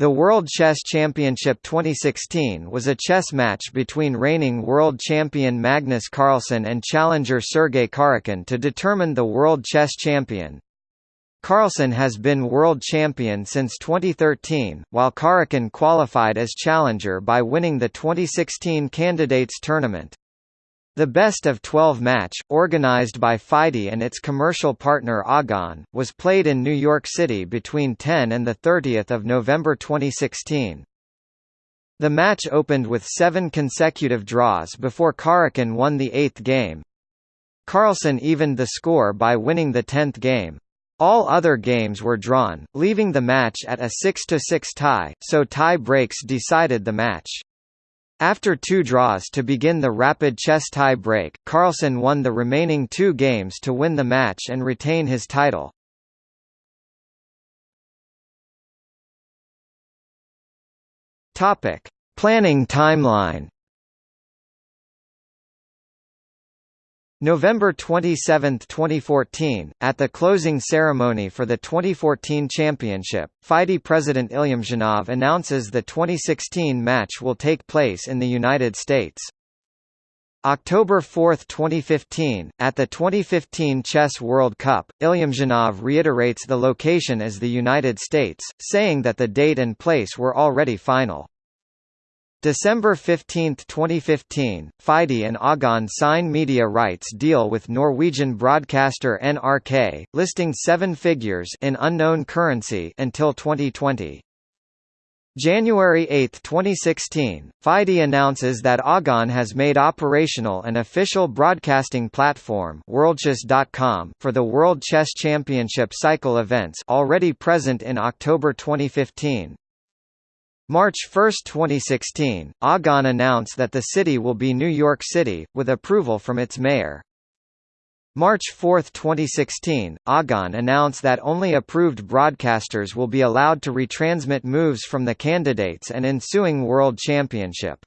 The World Chess Championship 2016 was a chess match between reigning world champion Magnus Carlsen and challenger Sergei Karjakin to determine the world chess champion. Carlsen has been world champion since 2013, while Karjakin qualified as challenger by winning the 2016 Candidates Tournament. The best of 12 match, organized by FIDE and its commercial partner Agon, was played in New York City between 10 and 30 November 2016. The match opened with seven consecutive draws before Karjakin won the eighth game. Carlsen evened the score by winning the tenth game. All other games were drawn, leaving the match at a 6–6 tie, so tie breaks decided the match. After two draws to begin the rapid chess tie break, Carlsen won the remaining two games to win the match and retain his title. Topic: Planning timeline. November 27, 2014, at the closing ceremony for the 2014 championship, FIDE president Ilyumzhinov announces the 2016 match will take place in the United States. October 4, 2015, at the 2015 Chess World Cup, Ilyumzhinov reiterates the location as the United States, saying that the date and place were already final. December 15, 2015, FIDE and Agon sign media rights deal with Norwegian broadcaster NRK, listing seven figures in unknown currency until 2020. January 8, 2016, FIDE announces that Agon has made operational an official broadcasting platform WorldChess.com for the World Chess Championship cycle events already present in October 2015. March 1, 2016, Agon announced that the city will be New York City, with approval from its mayor. March 4, 2016, Agon announced that only approved broadcasters will be allowed to retransmit moves from the candidates and ensuing World Championship.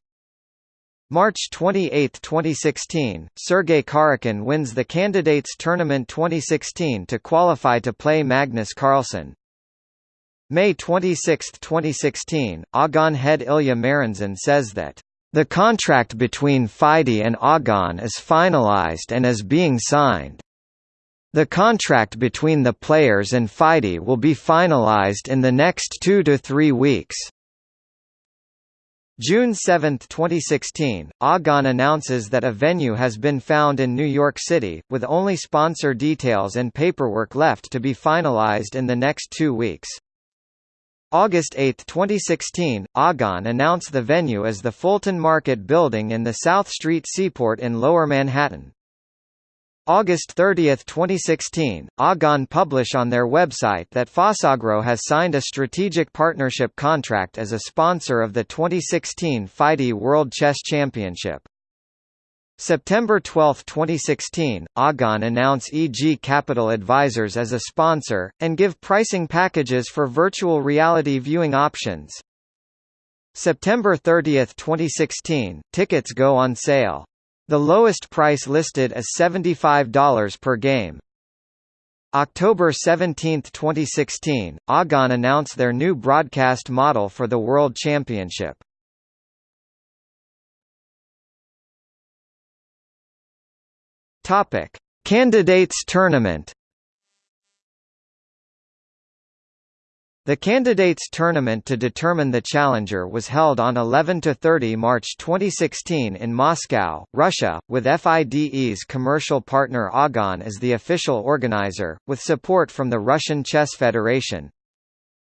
March 28, 2016, Sergei Karjakin wins the Candidates Tournament 2016 to qualify to play Magnus Carlsen. May 26, 2016, Agon head Ilya Merenzon says that the contract between FIDE and Agon is finalized and is being signed. The contract between the players and FIDE will be finalized in the next two to three weeks. June 7, 2016, Agon announces that a venue has been found in New York City, with only sponsor details and paperwork left to be finalized in the next two weeks. August 8, 2016, Agon announced the venue as the Fulton Market Building in the South Street Seaport in Lower Manhattan. August 30, 2016, Agon publish on their website that PhosAgro has signed a strategic partnership contract as a sponsor of the 2016 FIDE World Chess Championship. September 12, 2016, Agon announce EG Capital Advisors as a sponsor, and give pricing packages for virtual reality viewing options. September 30, 2016, tickets go on sale. The lowest price listed is $75 per game. October 17, 2016, Agon announced their new broadcast model for the World Championship. Topic: Candidates Tournament. The Candidates Tournament to determine the challenger was held on 11 to 30 March 2016 in Moscow, Russia, with FIDE's commercial partner Agon as the official organizer, with support from the Russian Chess Federation.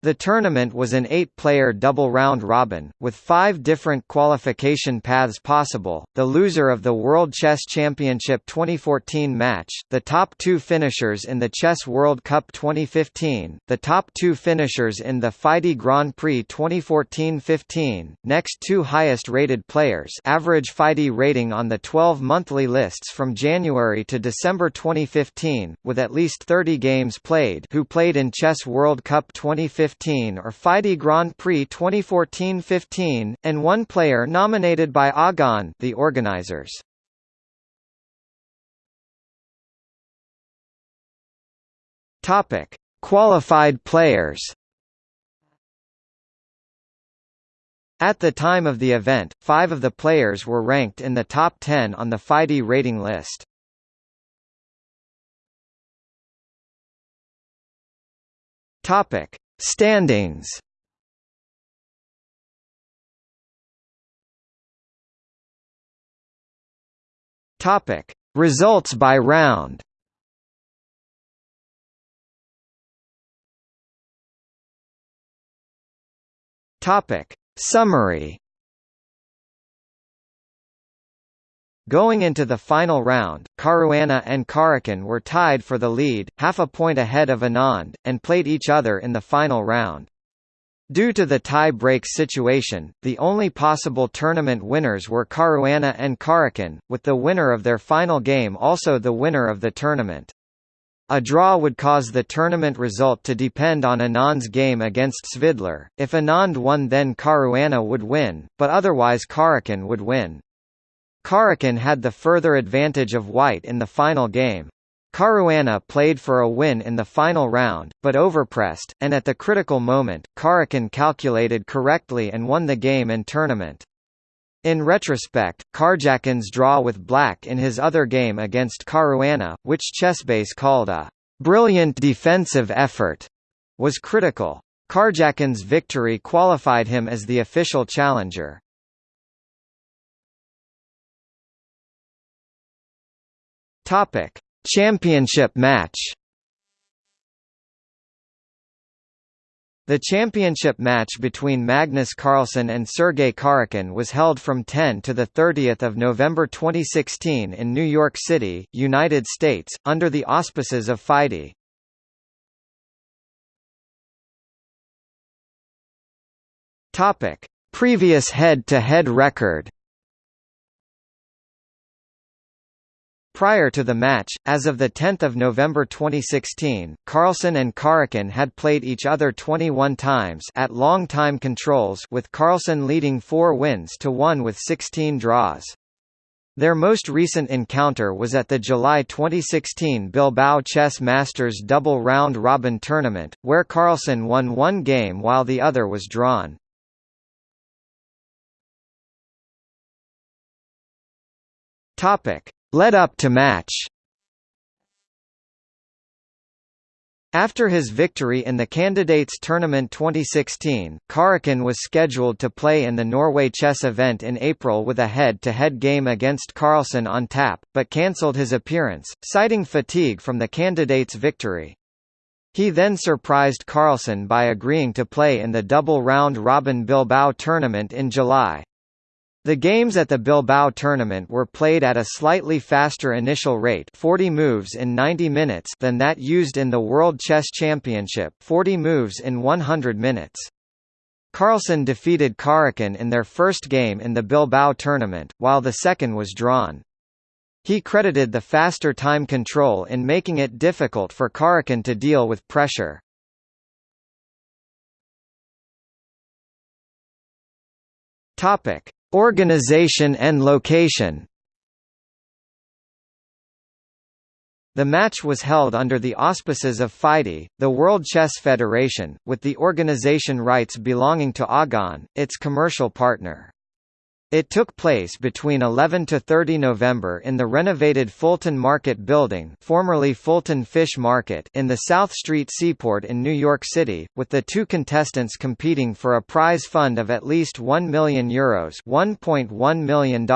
The tournament was an eight-player double round-robin, with five different qualification paths possible, the loser of the World Chess Championship 2014 match, the top two finishers in the Chess World Cup 2015, the top two finishers in the FIDE Grand Prix 2014-15, next two highest-rated players average FIDE rating on the 12 monthly lists from January to December 2015, with at least 30 games played who played in Chess World Cup 2015 2015 or FIDE Grand Prix 2014-15, and one player nominated by Agon the organizers. Topic: Qualified players. At the time of the event, five of the players were ranked in the top 10 on the FIDE rating list. Topic: Standings. Topic: Results by round. Topic: Summary. Going into the final round, Caruana and Karjakin were tied for the lead, half a point ahead of Anand, and played each other in the final round. Due to the tie-break situation, the only possible tournament winners were Caruana and Karjakin, with the winner of their final game also the winner of the tournament. A draw would cause the tournament result to depend on Anand's game against Svidler. If Anand won then Caruana would win, but otherwise Karjakin would win. Karjakin had the further advantage of white in the final game. Caruana played for a win in the final round, but overpressed, and at the critical moment, Karjakin calculated correctly and won the game and tournament. In retrospect, Karjakin's draw with black in his other game against Caruana, which Chessbase called a brilliant defensive effort, was critical. Karjakin's victory qualified him as the official challenger. Topic: Championship match. The championship match between Magnus Carlsen and Sergei Karjakin was held from 10 to 30 November 2016 in New York City, United States, under the auspices of FIDE. Previous head-to-head -head record Prior to the match, as of 10 November 2016, Carlsen and Karjakin had played each other 21 times at long time controls with Carlsen leading 4 wins to 1 with 16 draws. Their most recent encounter was at the July 2016 Bilbao Chess Masters double round robin tournament, where Carlsen won one game while the other was drawn. Topic: led up to match After his victory in the Candidates Tournament 2016, Karjakin was scheduled to play in the Norway chess event in April with a head-to-head -head game against Carlsen on tap, but cancelled his appearance, citing fatigue from the candidate's victory. He then surprised Carlsen by agreeing to play in the double round-robin Bilbao tournament in July. The games at the Bilbao tournament were played at a slightly faster initial rate 40 moves in 90 minutes than that used in the World Chess Championship 40 moves in 100 minutes. Carlsen defeated Karjakin in their first game in the Bilbao tournament, while the second was drawn. He credited the faster time control in making it difficult for Karjakin to deal with pressure. Topic: Organization and location The match was held under the auspices of FIDE, the World Chess Federation, with the organization rights belonging to Agon, its commercial partner. It took place between 11 to 30 November in the renovated Fulton Market Building formerly Fulton Fish Market in the South Street Seaport in New York City, with the two contestants competing for a prize fund of at least €1 million Euros $1.1 million.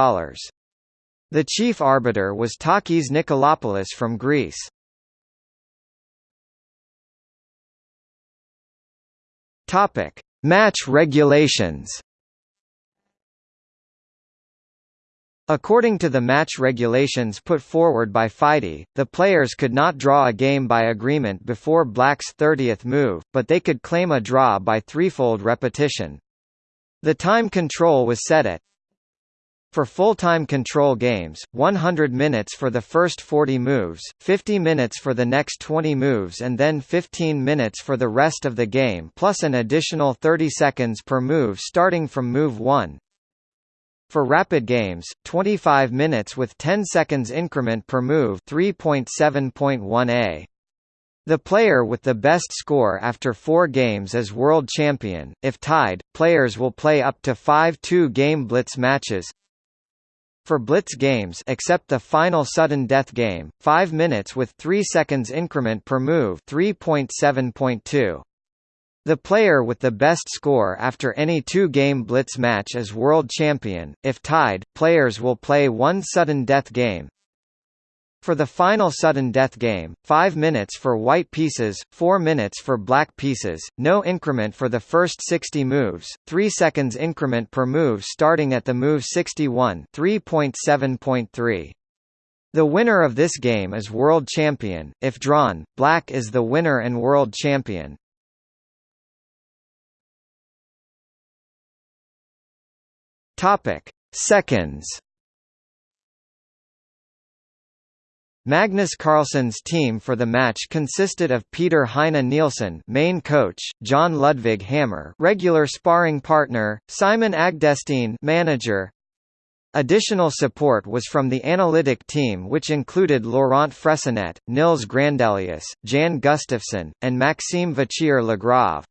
The chief arbiter was Takis Nikolopoulos from Greece. Topic. Match regulations According to the match regulations put forward by FIDE, the players could not draw a game by agreement before Black's 30th move, but they could claim a draw by threefold repetition. The time control was set at for full-time control games, 100 minutes for the first 40 moves, 50 minutes for the next 20 moves and then 15 minutes for the rest of the game plus an additional 30 seconds per move starting from move 1. For rapid games, 25 minutes with 10 seconds increment per move 3.7.1a. The player with the best score after four games is world champion. If tied, players will play up to five two-game blitz matches. For blitz games except the final sudden death game, 5 minutes with 3 seconds increment per move 3.7.2. The player with the best score after any two-game blitz match is world champion. If tied, players will play one sudden death game. For the final sudden death game, 5 minutes for white pieces, 4 minutes for black pieces, no increment for the first 60 moves, 3 seconds increment per move starting at the move 61 3.7.3. The winner of this game is world champion, if drawn, black is the winner and world champion. Topic: Seconds Magnus Carlsen's team for the match consisted of Peter Heine Nielsen main coach, John Ludvig Hammer regular sparring partner, Simon Agdestein manager. Additional support was from the analytic team which included Laurent Fressinet, Nils Grandelius, Jan Gustafsson, and Maxime Vachier-Lagrave.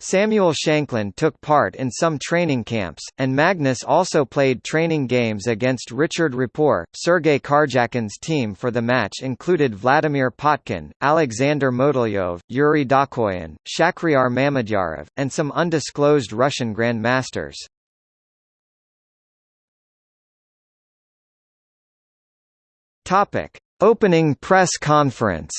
Samuel Shankland took part in some training camps, and Magnus also played training games against Richard Rapport. Sergei Karjakin's team for the match included Vladimir Potkin, Alexander Motylev, Yuri Dokhoian, Shakhriyar Mamedyarov, and some undisclosed Russian grandmasters. Opening press conference.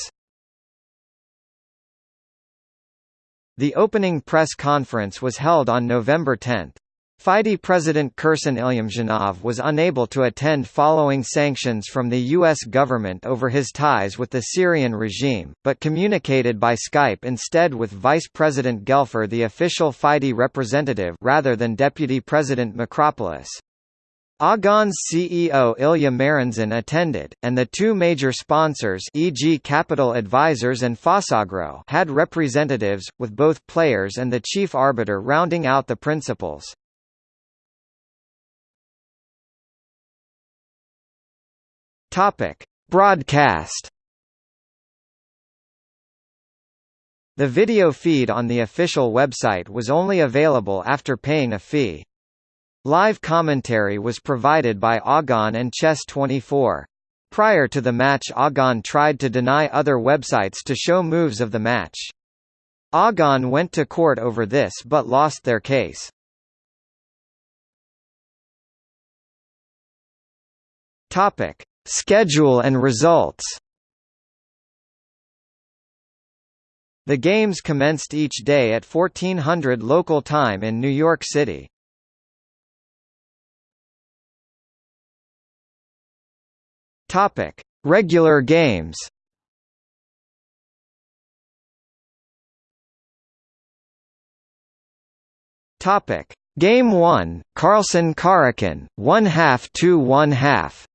The opening press conference was held on November 10. FIDE President Kirsan Ilyumzhinov was unable to attend following sanctions from the U.S. government over his ties with the Syrian regime, but communicated by Skype instead with Vice President Gelfer the official FIDE representative rather than Deputy President Makropoulos. Agon's CEO Ilya Merenzon attended, and the two major sponsors e.g. Capital Advisors and PhosAgro had representatives, with both players and the chief arbiter rounding out the principals. Broadcast The video feed on the official website was only available after paying a fee. Live commentary was provided by Agon and Chess24. Prior to the match Agon tried to deny other websites to show moves of the match. Agon went to court over this but lost their case. Topic: Schedule and results. The games commenced each day at 1400 local time in New York City. Topic: Regular games. Topic: Game 1, Carlsen Karjakin, 1 half to 1 half.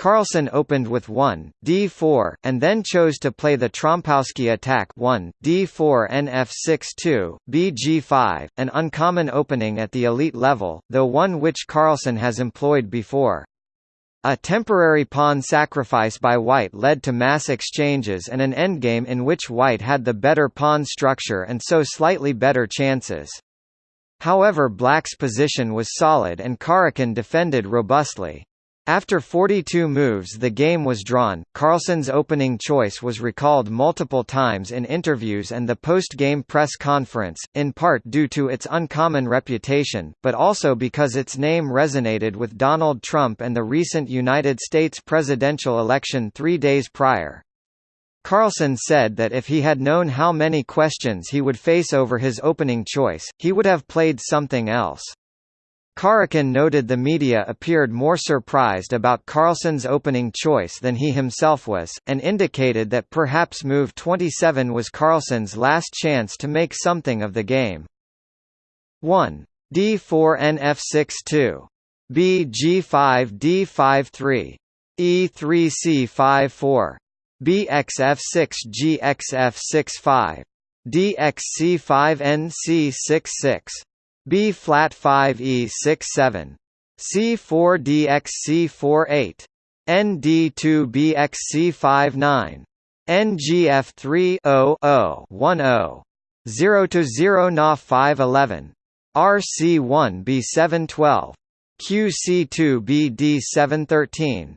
Carlsen opened with 1, d4, and then chose to play the Trompowsky attack 1, d4 nf6-2, bg5, an uncommon opening at the elite level, though one which Carlsen has employed before. A temporary pawn sacrifice by white led to mass exchanges and an endgame in which white had the better pawn structure and so slightly better chances. However black's position was solid and Karjakin defended robustly. After 42 moves the game was drawn. Carlsen's opening choice was recalled multiple times in interviews and the post-game press conference, in part due to its uncommon reputation, but also because its name resonated with Donald Trump and the recent United States presidential election three days prior. Carlsen said that if he had known how many questions he would face over his opening choice, he would have played something else. Karjakin noted the media appeared more surprised about Carlsen's opening choice than he himself was, and indicated that perhaps move 27 was Carlsen's last chance to make something of the game. 1. d4 nf6 2. b g5 d5 3. e3 c5 4. bxf6 gxf6 5. dxc5 nc6 6. B flat 5 E 6 7. C 4 DX C 4 8. ND2BXC59 NGF3 0 0 10 0 to 0 Na 511 RC1 B712 QC2 BD713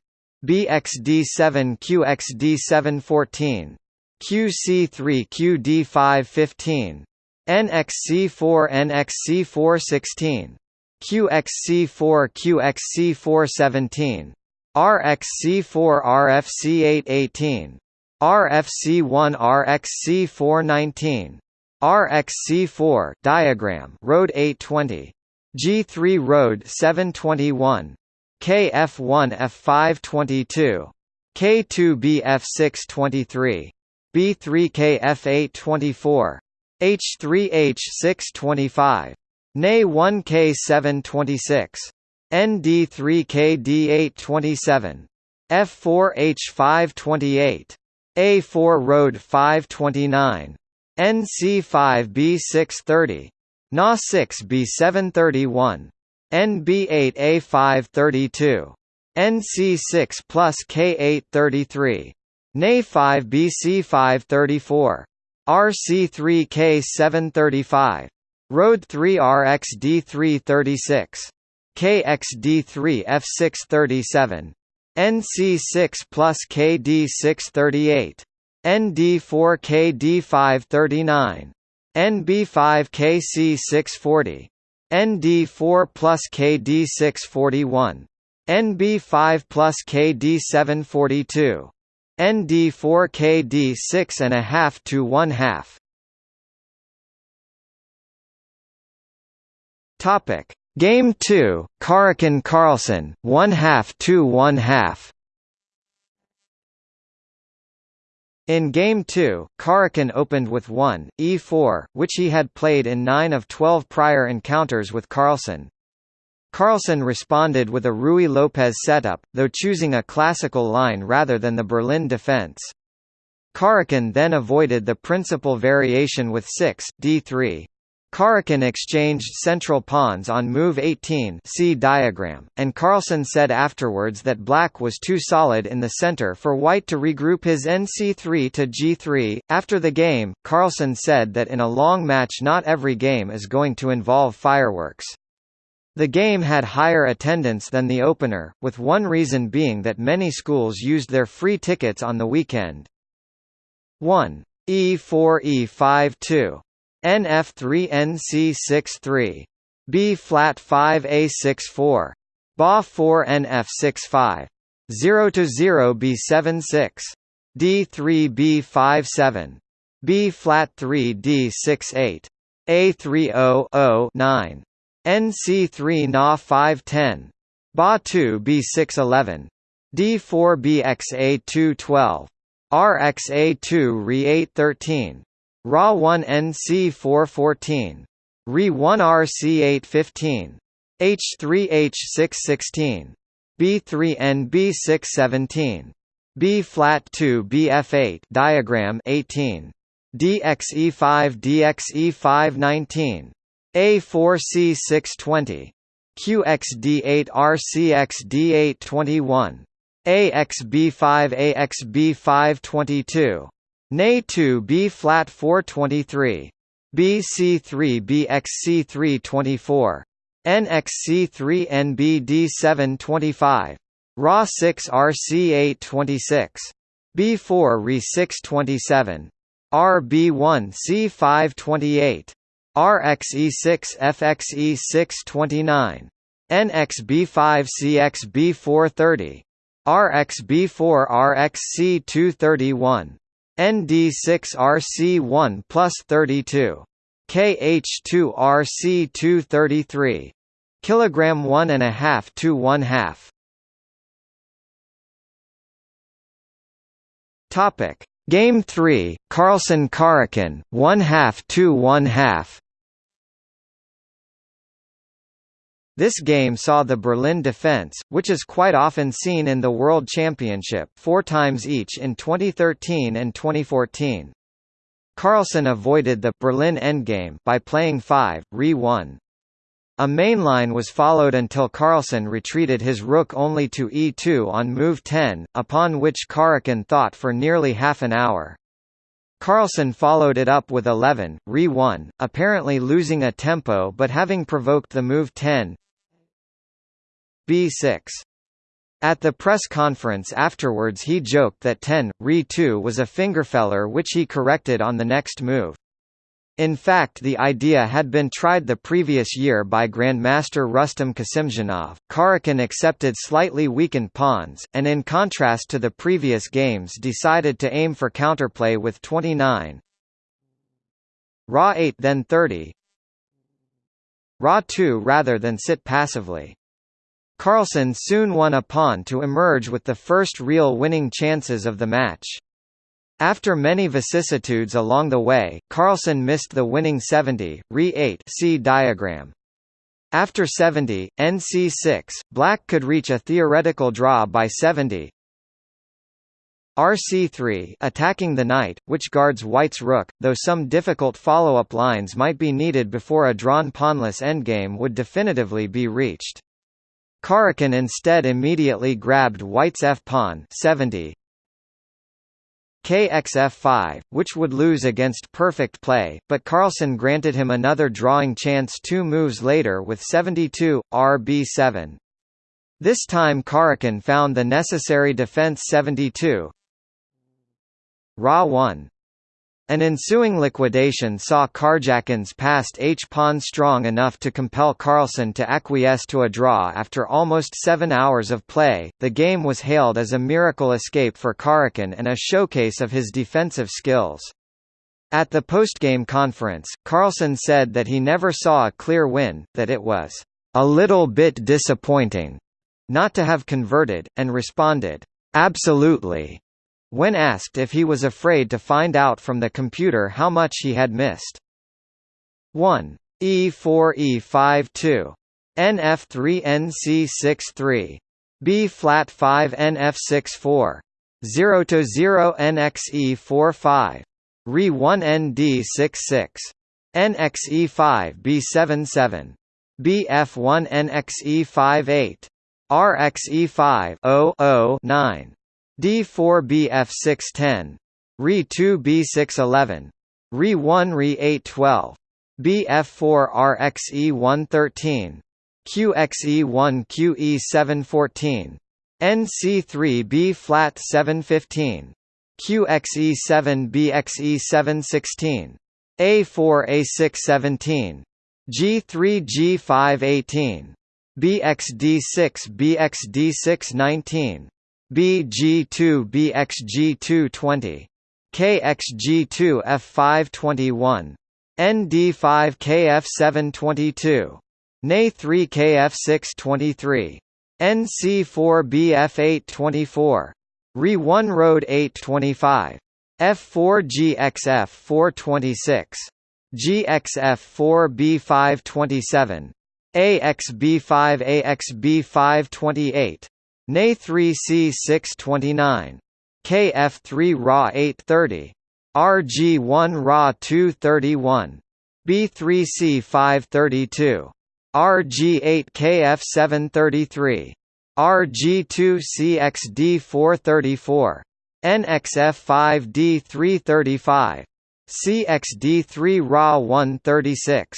BXD7 QXD714 QC3 QD515 NXC4 NXC416 QXC4 QXC417 RXC4 RFC818 RFC1 RXC419 RXC4 diagram road 820 G3 road 721 KF1 F522 K2B F623 B3 KF824 H3 H625 NA1 K726 ND3 KD827 F4 H528 A4 Road 529 NC5B630 Na6B731 NB8A532 NC6 plus K833 NA5BC534 RC3K735 Road 3 RXD336 KXD3F637 NC6 plus KD638 ND4KD539 NB5KC640 ND4 plus KD641 NB5 plus KD742 ND4 KD6 and a half to one half. Topic. Game 2 Karjakin Carlsen 1 half to 1 half. In Game 2, Karjakin opened with 1, e4, which he had played in 9 of 12 prior encounters with Carlsen. Carlsen responded with a Ruy Lopez setup, though choosing a classical line rather than the Berlin defense. Karjakin then avoided the principal variation with 6, d3, Karjakin exchanged central pawns on move 18 see diagram, and Carlsen said afterwards that black was too solid in the center for white to regroup his nc3 to g3. After the game, Carlsen said that in a long match not every game is going to involve fireworks. The game had higher attendance than the opener, with one reason being that many schools used their free tickets on the weekend. 1. E4 E5 2 NF3NC63 B flat 5A64 BA 4 NF65 0 to 0 B76 D3B57 B flat 3 D68 A30 9 NC3 Na 510. Ba2 B611. D4 BXA212. RXA2 Re 813. Ra 1 NC414. Re 1 RC815. H3 H616. B3 NB617. B flat 2 BF8 diagram 18 DXE5 DXE519 a4C620 QXD8RCXD821 AXB5 AXB522 Na2B flat 423 BC3 BXC324 NXC3 NBD725 Ra 6 RC826 B4 Re627 RB1 C528 RXE6 FXE 629 NXB5 CXB430 RXB4 RXC 231 ND6RC1 plus 32. KH2RC233. Kilogram one and a half to one half. Topic Game 3 Carlsen Karjakin, 1 half to 1 half This game saw the Berlin defense, which is quite often seen in the World Championship four times each in 2013 and 2014. Carlsen avoided the Berlin endgame by playing 5, re 1. A mainline was followed until Carlsen retreated his rook only to e2 on move 10, upon which Karjakin thought for nearly half an hour. Carlsen followed it up with 11, re 1, apparently losing a tempo but having provoked the move 10 b6. At the press conference afterwards he joked that 10, re 2 was a fingerfehler which he corrected on the next move. In fact the idea had been tried the previous year by Grandmaster Rustam Kasimdzhanov. Karjakin accepted slightly weakened pawns, and in contrast to the previous games decided to aim for counterplay with 29 Ra 8 then 30 Ra 2 rather than sit passively. Carlsen soon won a pawn to emerge with the first real winning chances of the match. After many vicissitudes along the way, Carlsen missed the winning 70, re-8 see diagram. After 70, NC6, black could reach a theoretical draw by 70. RC3 attacking the knight, which guards white's rook, though some difficult follow-up lines might be needed before a drawn pawnless endgame would definitively be reached. Karjakin instead immediately grabbed white's f-pawn 70, KXF5, which would lose against perfect play, but Carlsen granted him another drawing chance two moves later with 72, RB7. This time Karjakin found the necessary defense 72. Ra 1. An ensuing liquidation saw Karjakin's passed H-pawn strong enough to compel Carlsen to acquiesce to a draw after almost seven hours of play. The game was hailed as a miracle escape for Karjakin and a showcase of his defensive skills. At the postgame conference, Carlsen said that he never saw a clear win, that it was a little bit disappointing not to have converted, and responded, absolutely, when asked if he was afraid to find out from the computer how much he had missed. 1. E4 E5 2. NF3 NC6 three B flat 5 NF6 4. 0 to 0 NXE 4 5. Re 1 ND 6 6. NXE 5 B7 7. BF1 NXE 5 8. RXE 5 0 0 9. D4BF610. Re2B611. Re1 Re812. BF4RXE113. QXE1 QE714. NC3B flat 715. QXE7 BXE716. A4 A617. G3 G518. BXD6 BXD619. BG2 BXG220 KXG2 F521 ND5 KF722 NA3 KF623 NC4 BF824 Re1 Road 825 F4 GXF 426 GXF 4 B527 AXB5 AXB528 NA3C 629. KF3 Ra 830. RG1 Ra 231. B3C 532. RG8 KF 733. RG2 CXD 434. NXF 5D 335. CXD 3 Ra 136.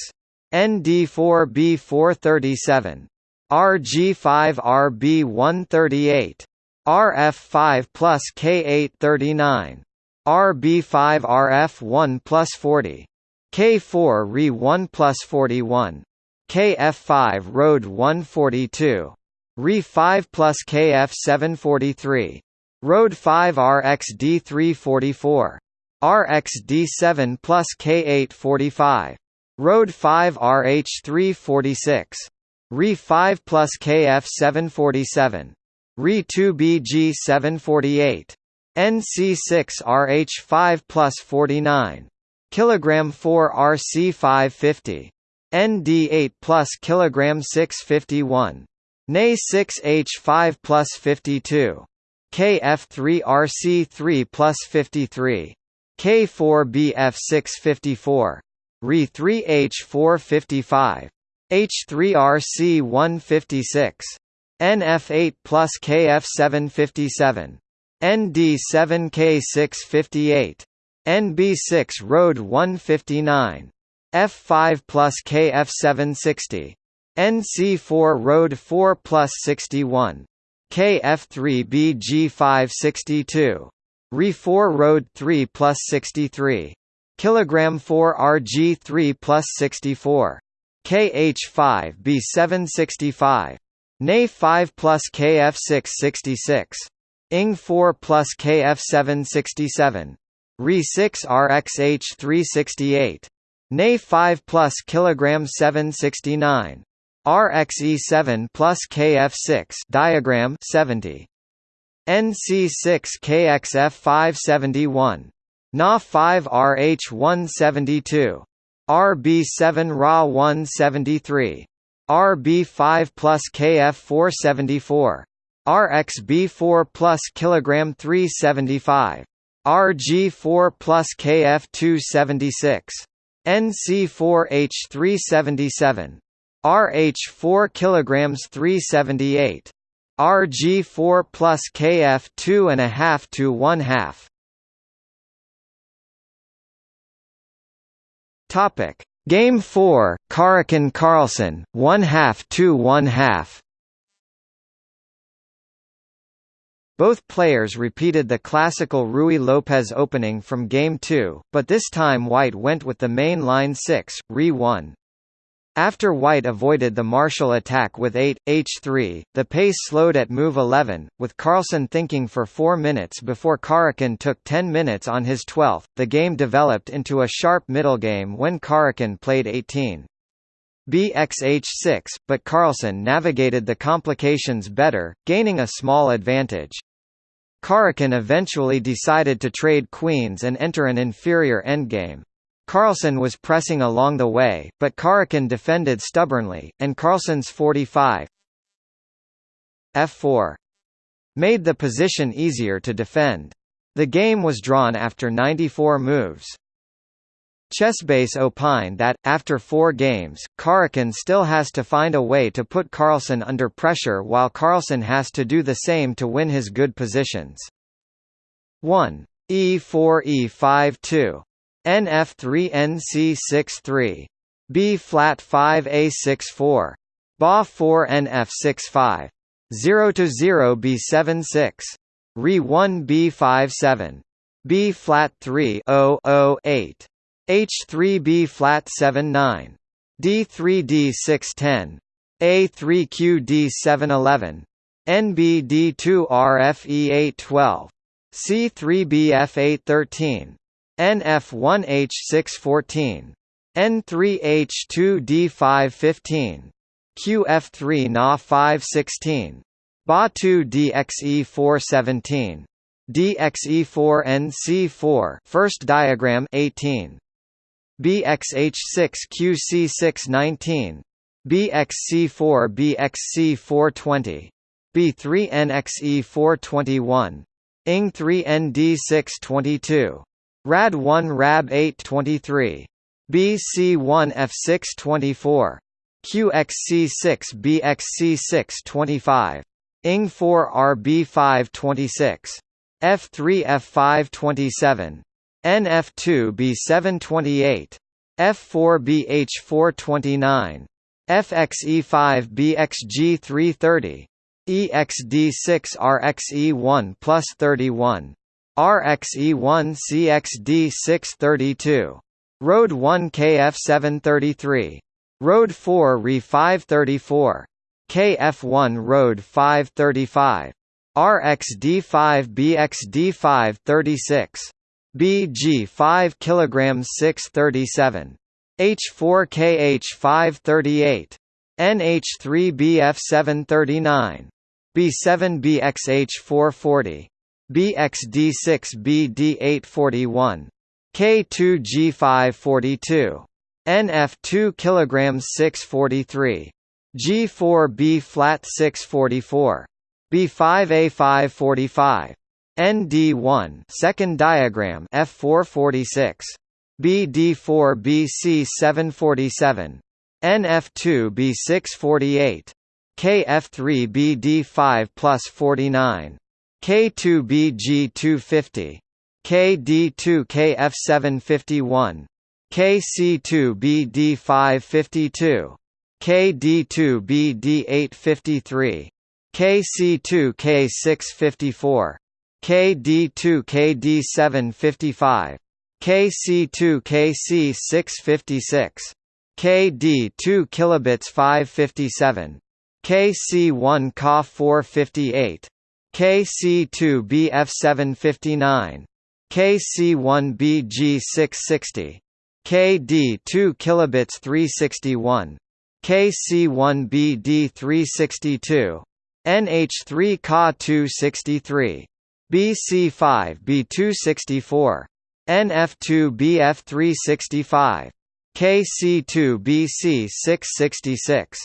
ND4 B 437. RG5RB138. RF5 plus K839. RB5RF1 plus 40. K4 Re1 plus 41. KF5 Road 142. Re5 plus KF743. Road 5 RXD344. RXD7 plus K845. Road 5 RH346. Re 5 plus KF 747. Re 2 BG 748. NC 6 RH 5 plus 49. Kilogram 4 RC 550. ND 8 plus kilogram 651. NA 6 H 5 plus 52. KF 3 RC 3 plus 53. K4 BF 654. Re 3 H 455. H3RC 156. NF8 plus KF 757. ND7 K658. NB6 Road 159. F5 plus KF 760. NC4 Road 4 plus 61. KF3 BG 562. Re4 Road 3 plus 63. Kilogram 4 RG 3 plus 64. KH5 B765. NA 5 plus KF 666. ING 4 plus KF 767. Re 6 RXH 368. NA 5 plus kilogram 769. RXE7 plus KF6 diagram 70. NC6 KXF 571. Na 5 RH 172. RB7 Ra 173. RB5 plus KF 474. RXB4 plus kilogram 375. RG4 plus KF 276. NC4 H377. RH4 kilograms 378. RG4 plus KF 2 and a half to 1 half. Topic: Game 4, Karjakin Carlsen, 1 half to 1 half. Both players repeated the classical Ruy Lopez opening from Game 2, but this time White went with the main line 6, Re 1. After White avoided the Marshall attack with 8, h3, the pace slowed at move 11, with Carlsen thinking for 4 minutes before Karjakin took 10 minutes on his 12th. The game developed into a sharp middle game when Karjakin played 18. BXH6, but Carlsen navigated the complications better, gaining a small advantage. Karjakin eventually decided to trade queens and enter an inferior endgame. Carlsen was pressing along the way, but Karjakin defended stubbornly, and Carlsen's 45 f4 made the position easier to defend. The game was drawn after 94 moves. Chessbase opined that, after four games, Karjakin still has to find a way to put Carlsen under pressure while Carlsen has to do the same to win his good positions. 1. E4 E5 2 NF3NC63. B flat 5A64. BA 4 NF65. 0 to 0 B76. Re 1 B57. B flat 3 0 0 8. H3 B flat 79. D3 D610. A3 QD 711. NBD2 RFE 812. C3 BF 813. NF1H614. N3H2D515. QF3 Na516. Ba2DXE417. DXE4NC4 first diagram 18. BXH6QC619. BXC4 BXC420. B3NXE421. ING3ND622. Rad 1 Rab 823. BC1 F624. QXC6 BXC625. ING4 RB526. F3 F527. NF2 B728. F4 BH429. FXE5 BXG330. EXD6 RXE1 plus 31. RXE1 CXD 632. Road 1 KF 733. Road 4 Re 534. KF1 Road 535. RXD5 BXD5 36. BG 5 kg 637. H4 KH 538. NH3 BF 739. B7 BXH 440. BXD6BD841. K2G542. NF2 kilograms 643. G4B flat 644. B5A545. ND1 second diagram F446. BD4BC747. NF2B648. KF3BD5 plus 49. K2BG250 KD2KF751 KC2BD552 KD2BD853 KC2K654 KD2KD755 KC2KC656 KD2 kilobits 557 KC1Ka458 KC2BF759, KC1BG660, KD2 kilobits 361, KC1BD362, NH3 Ka263, BC5B264, NF2BF365, KC2BC666,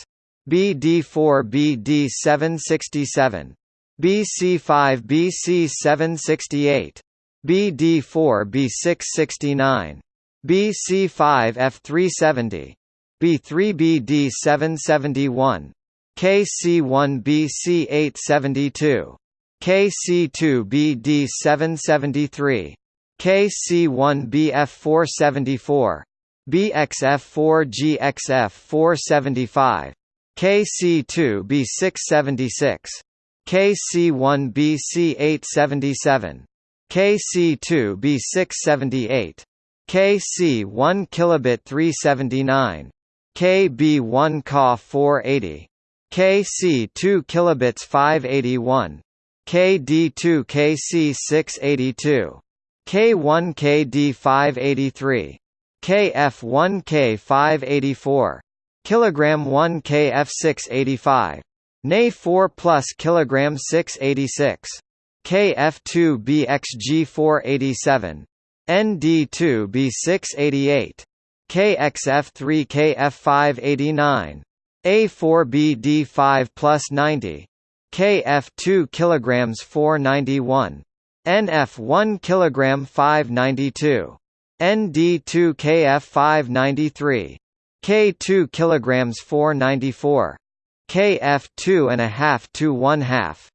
BD4BD767, BF365. KC2 BC666. BD4 BD767. BC5 BC768. BD4 B669. BC5 F370. B3 BD771. KC1 BC872. KC2 BD773. KC1 BF474. BXF4 GXF475. KC2 B676. KC1 BC877. KC2 B678. KC1 kilobit 379. KB1 Ka 480. KC2 kilobits 581. KD2 KC682. K1 KD583. KF1 K584. Kilogram 1 KF685. Na 4 plus kilogram 686. KF2 BXG487. ND2 B688. KXF3 KF589. A4BD5 plus 90. KF2 kilograms 491. NF1 kilogram 592. ND2 KF593. K2 kilograms 494. KF2 and a half to 1 half.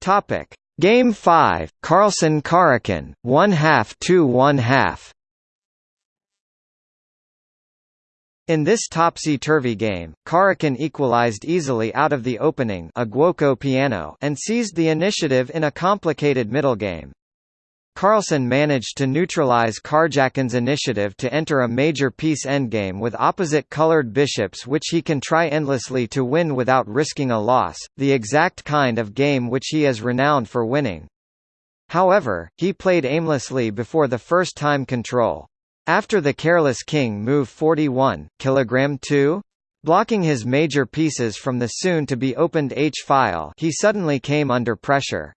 Topic: Game 5, Carlsen Karjakin, 1 half to 1 half. In this topsy-turvy game, Karjakin equalized easily out of the opening a Giuoco piano and seized the initiative in a complicated middle game. Carlsen managed to neutralize Karjakin's initiative to enter a major piece endgame with opposite-colored bishops which he can try endlessly to win without risking a loss, the exact kind of game which he is renowned for winning. However, he played aimlessly before the first time control. After the careless king move 41 kilogram 2 blocking his major pieces from the soon to be opened h-file he suddenly came under pressure.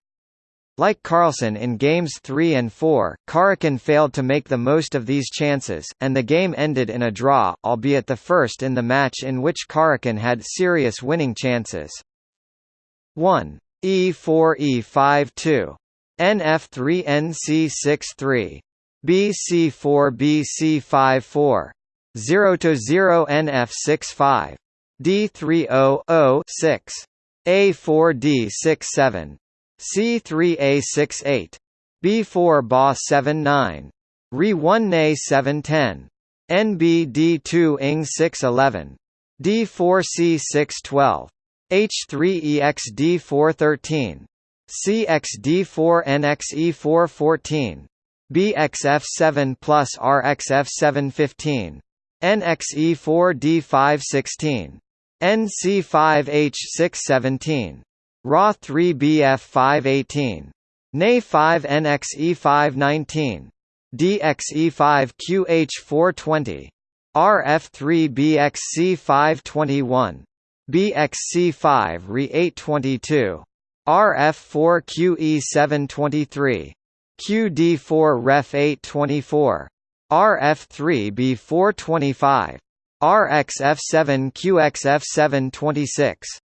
Like Carlsen in games 3 and 4, Karjakin failed to make the most of these chances, and the game ended in a draw, albeit the first in the match in which Karjakin had serious winning chances. 1. E4 E5 2. NF3 NC6 3. BC4 Bc5 4. 0 to 0 NF65 D30 6 A4 D67 C3A68 B4 BA 79 Re1 NA 710 NBD2 ING 611 D4C 612 H3EXD 413 CXD4 NXE 414 BXF7 plus RXF715. NXE4D516. NC5H617. RA3BF518. NA5NXE519. DXE5QH420. RF3BXC521. BXC5 RE822. RF4QE723. QD4 Ref 824. RF3 B425. RXF7 QXF726. F3BF 527. KH2 B628. Re2 QG 629. B3 RF 730 RF2 QB 131 RB2 QF 532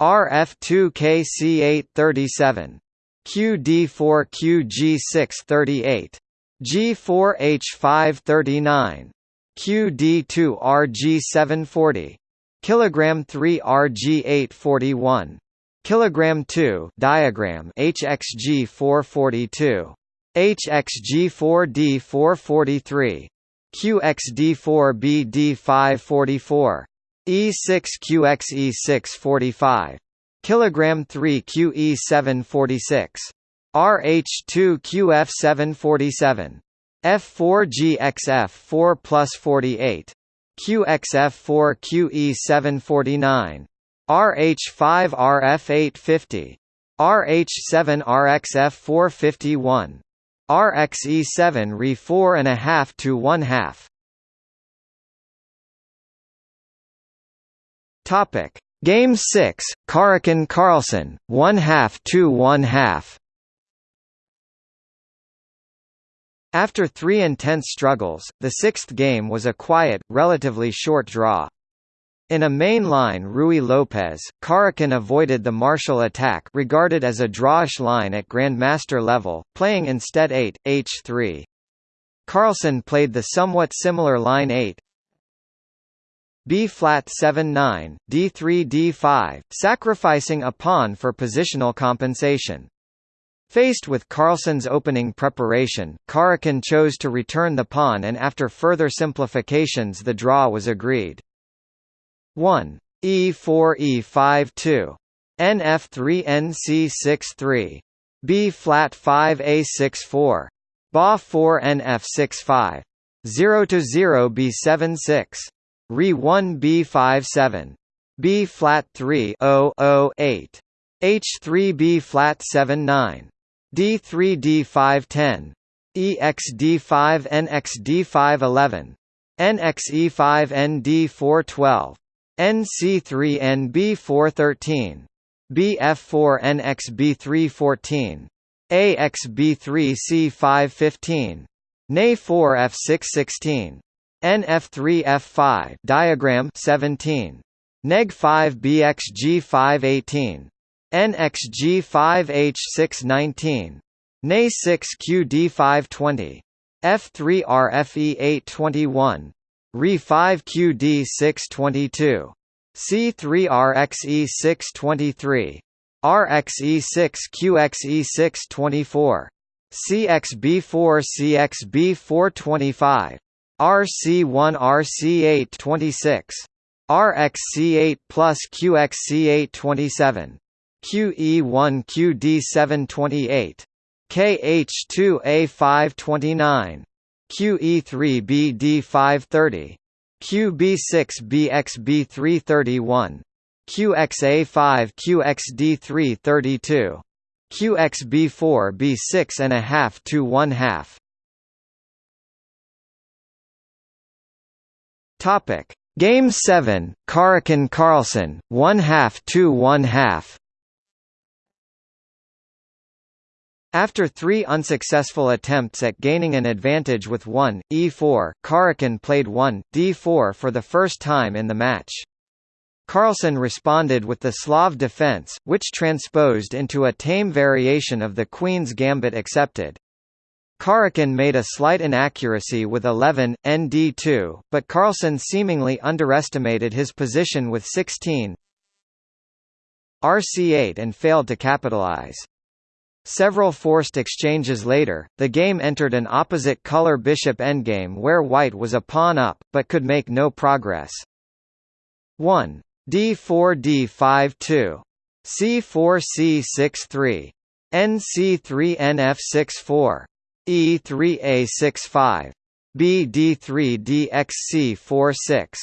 KC837 QD4 QG638 G4H539 QD2 RG740 kilogram 3 RG841 kilogram 2 diagram HXG442 HXG4D443 QXD4BD544 E6QXE645 kilogram 3 QE746 RH2QF747 F4GXF4 plus 48 QXF4QE749 RH5RF850 RH7RXF451 RXE7 Re 4.5 to 1 half. Topic Game 6 Karjakin Carlsen 1 half to 1 half After three intense struggles, the sixth game was a quiet, relatively short draw. In a main line Ruy Lopez, Karjakin avoided the Marshall attack regarded as a drawish line at Grandmaster level, playing instead 8, h3. Carlsen played the somewhat similar line 8, B flat 7 9, D3 D5, sacrificing a pawn for positional compensation. Faced with Carlsen's opening preparation, Karjakin chose to return the pawn and after further simplifications the draw was agreed. 1. E4 E5 2. NF3 NC6 3. B flat 5 A6 4. Ba 4 NF6 5. 0 to 0 B7 6. Re 1 B5 7. B flat 3 0 0 8. H3 B flat 7 9. D3 D5 10 EX D5 NX D5 11 NX E5 ND 4 12 NC3 NB 4 13 BF4 NX B3 14 AX B3 C5 15 NA 4 F6 16 NF3 F5 diagram 17 Neg 5 BX G5 18 NXG5H619 NA6QD520 F3RFE821 RE5QD622 C3RXE623 RXE6QXE624 CXB4CXB425 RC1RC826 RXC8 plus QXC827 QE1 QD728 KH2A529 QE3 BD530 QB6BXB331 QXA5 QXD332 QXB4 B6 and a half to 1 half Topic Game 7 Karjakin Carlsen 1 half to 1 half After three unsuccessful attempts at gaining an advantage with 1, e4, Karjakin played 1, d4 for the first time in the match. Carlsen responded with the Slav defense, which transposed into a tame variation of the Queen's Gambit accepted. Karjakin made a slight inaccuracy with 11, nd2, but Carlsen seemingly underestimated his position with 16 rc8 and failed to capitalize. Several forced exchanges later, the game entered an opposite color bishop endgame where white was a pawn up, but could make no progress. 1. d4 d5 2. c4 c6 3. nc3 nf6 4. E3 a6 5. bd3 dxc 4 6.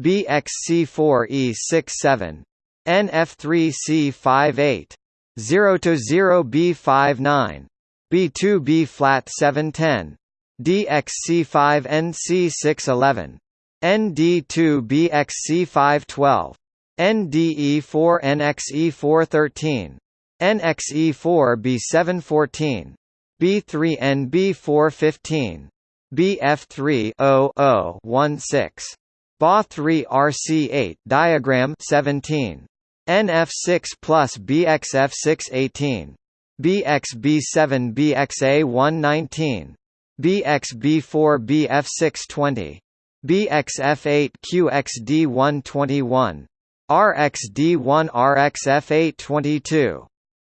bxc4 e6 7. nf3 c5 8. 0 to 0 B5 9 B2 B flat 710 DXC5NC611 ND2BXC512 NDE4NXE413 NXE4B714 B3NB415 BF3-0016. BA3 RC8 diagram 17 NF6 plus BXF618 BXB7 BXA119 BXB4 BF620 BXF8 QXD121 RXD1 RXF822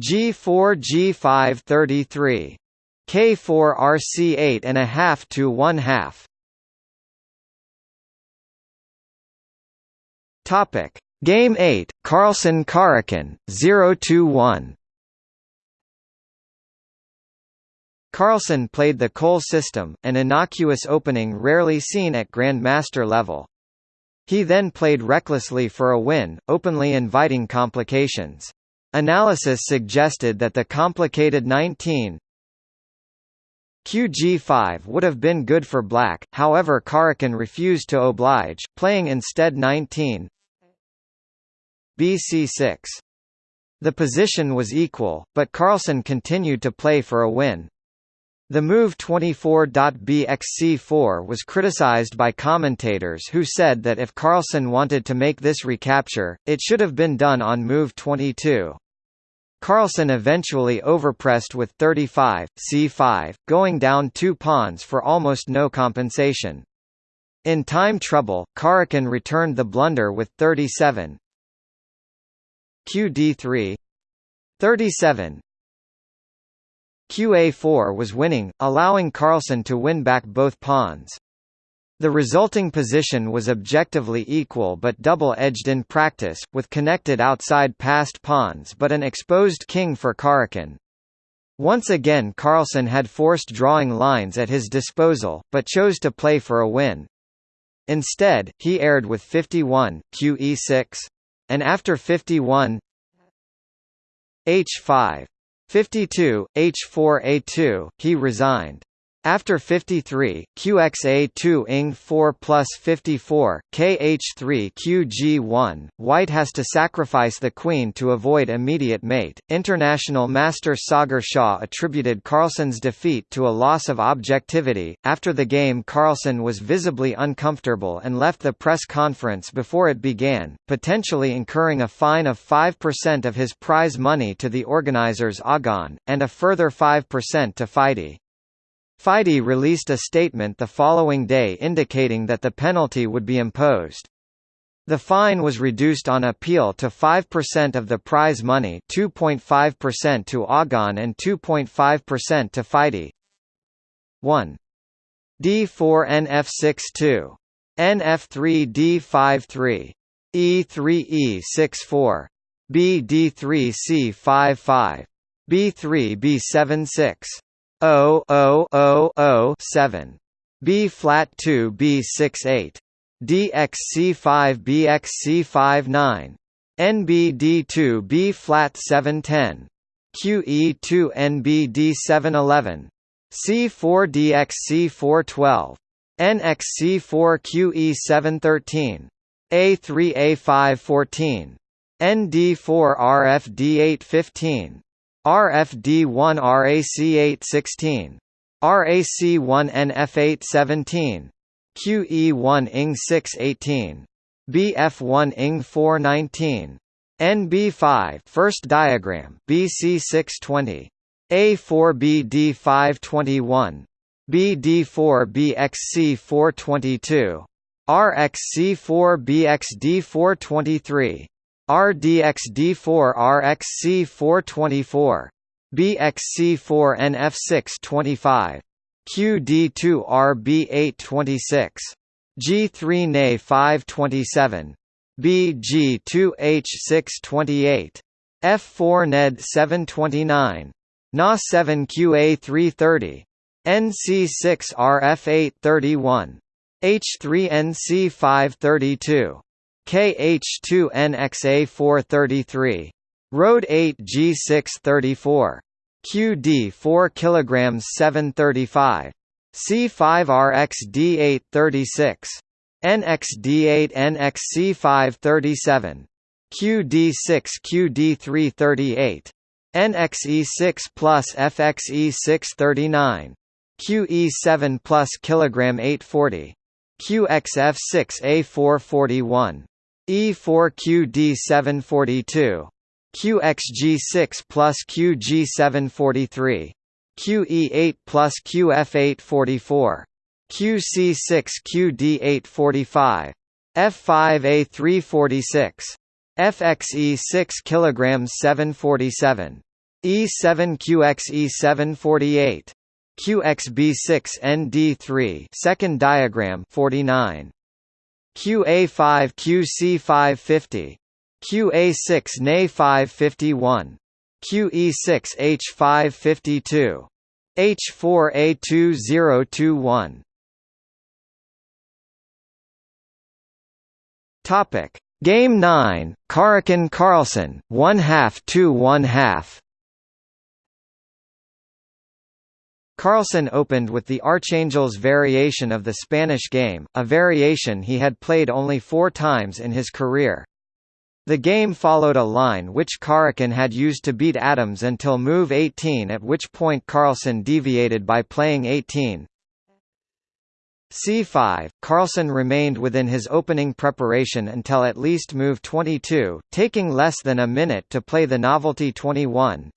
KF1 RA 828 BC4 RC 829 K2K 730 F4H 631 KF3 RC 732 G4 G5 33 K4 RC 8 and a half to 1 half Topic Game 8 Carlsen Karjakin 0-1 Carlsen played the Colle system, an innocuous opening rarely seen at Grandmaster level. He then played recklessly for a win, openly inviting complications. Analysis suggested that the complicated 19 QG5 would have been good for black, however Karjakin refused to oblige, playing instead 19 BC6. The position was equal, but Carlsen continued to play for a win. The move 24.bxc4 was criticized by commentators who said that if Carlsen wanted to make this recapture, it should have been done on move 22. Carlsen eventually overpressed with 35, c5, going down two pawns for almost no compensation. In time trouble, Karjakin returned the blunder with 37 qd3 37 QA4 was winning, allowing Carlsen to win back both pawns. The resulting position was objectively equal but double-edged in practice, with connected outside passed pawns but an exposed king for Karjakin. Once again Carlsen had forced drawing lines at his disposal, but chose to play for a win. Instead, he aired with 51 QE6, and after 51 H5 52, H4A2, he resigned. After 53, QXA2 ing 4 plus 54, KH3 QG1, White has to sacrifice the queen to avoid immediate mate. International master Sagar Shah attributed Carlsen's defeat to a loss of objectivity. After the game, Carlsen was visibly uncomfortable and left the press conference before it began, potentially incurring a fine of 5% of his prize money to the organizers Agon, and a further 5% to FIDE. FIDE released a statement the following day indicating that the penalty would be imposed. The fine was reduced on appeal to 5% of the prize money 2.5% to Agon and 2.5% to FIDE. 1. D4 NF62. NF3 D53. E3 00007 B flat 2 B six eight. DXC5 B X C five nine. NBD2 B flat 710 QE2 NBD711 C4 DXC412 NXC4 QE713 A3 A514 ND4 RFD815 RFD1 RAC816, RAC1N F817, QE1 ING 618, BF1 ING 419, NB5 first diagram BC620, A4BD521, BD4BXC422, RXC4BXD423, RDXD4RXC424, BXC4NF625, QD2RB826, G3NA527, BG2H628, F4NED729, NA7QA330, NC6RF831, H3NC532. KH2NXA433. Road 8G634. QD 4 kg 735. C5RXD836. NXD8 NXC537. QD6 QD338. NXE6 plus FXE639. QE7 plus kilogram 840. QXF6A441. E4QD742. QXG6 plus QG743. QE8 plus QF844. QC6QD845. F5A346. FXE6 kg 747. E7QXE748. QXB6ND3 second diagram 49. QA5 QC550. QA6 NA551. QE6 H552. H4A2021. Topic: Game 9, Karjakin Carlsen 1 half to 1 half. Carlsen opened with the Archangel's variation of the Spanish game, a variation he had played only four times in his career. The game followed a line which Karjakin had used to beat Adams until move 18 at which point Carlsen deviated by playing 18, c5, Carlsen remained within his opening preparation until at least move 22, taking less than a minute to play the novelty 21.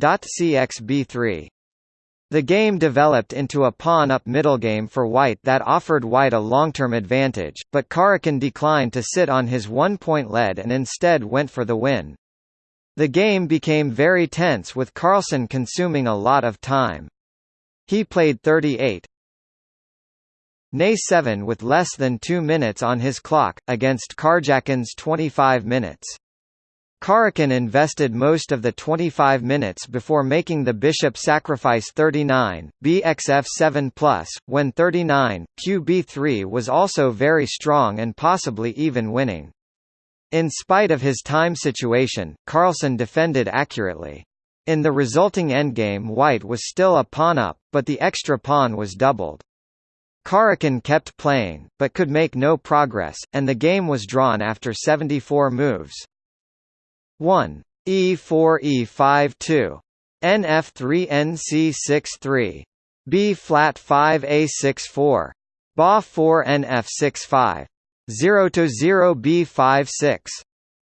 CXB3. The game developed into a pawn-up middle game for white that offered white a long-term advantage, but Karjakin declined to sit on his one-point lead and instead went for the win. The game became very tense with Carlsen consuming a lot of time. He played 38, Nay 7 with less than 2 minutes on his clock, against Karjakin's 25 minutes. Karjakin invested most of the 25 minutes before making the bishop sacrifice 39, bxf 7 plus, when 39, qb3 was also very strong and possibly even winning. In spite of his time situation, Carlsen defended accurately. In the resulting endgame white was still a pawn-up, but the extra pawn was doubled. Karjakin kept playing, but could make no progress, and the game was drawn after 74 moves. 1. E4 E5 2. NF3 NC6 3. B flat 5 A6 4. Ba 4 NF6 5. 0 to 0 B5 6.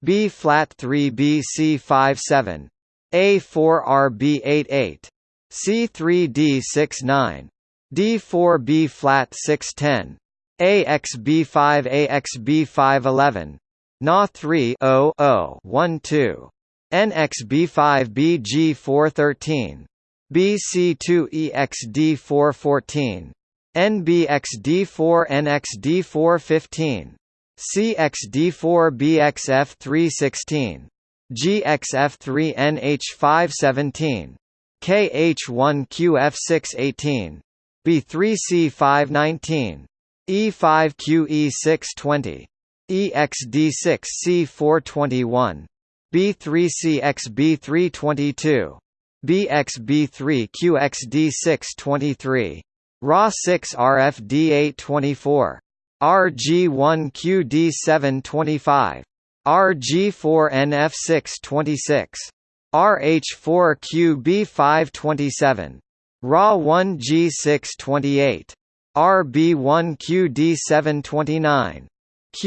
B flat 3 BC 5 7. A4 RB 8 8. C3 D6 9. D4B flat 610. AXB5 AXB511. Na 3 0 0 1 2. NXB5 BG413. BC2 EXD414. NBXD4 NXD415. CXD4 BXF316. GXF3 NH517. KH1QF618. B3C519. E5QE620. EXD6C421. B3CXB322. BXB3QXD623. RA6RFD824. RG1QD725. RG4NF626. RH4QB527. RA1 G628. RB1 QD729.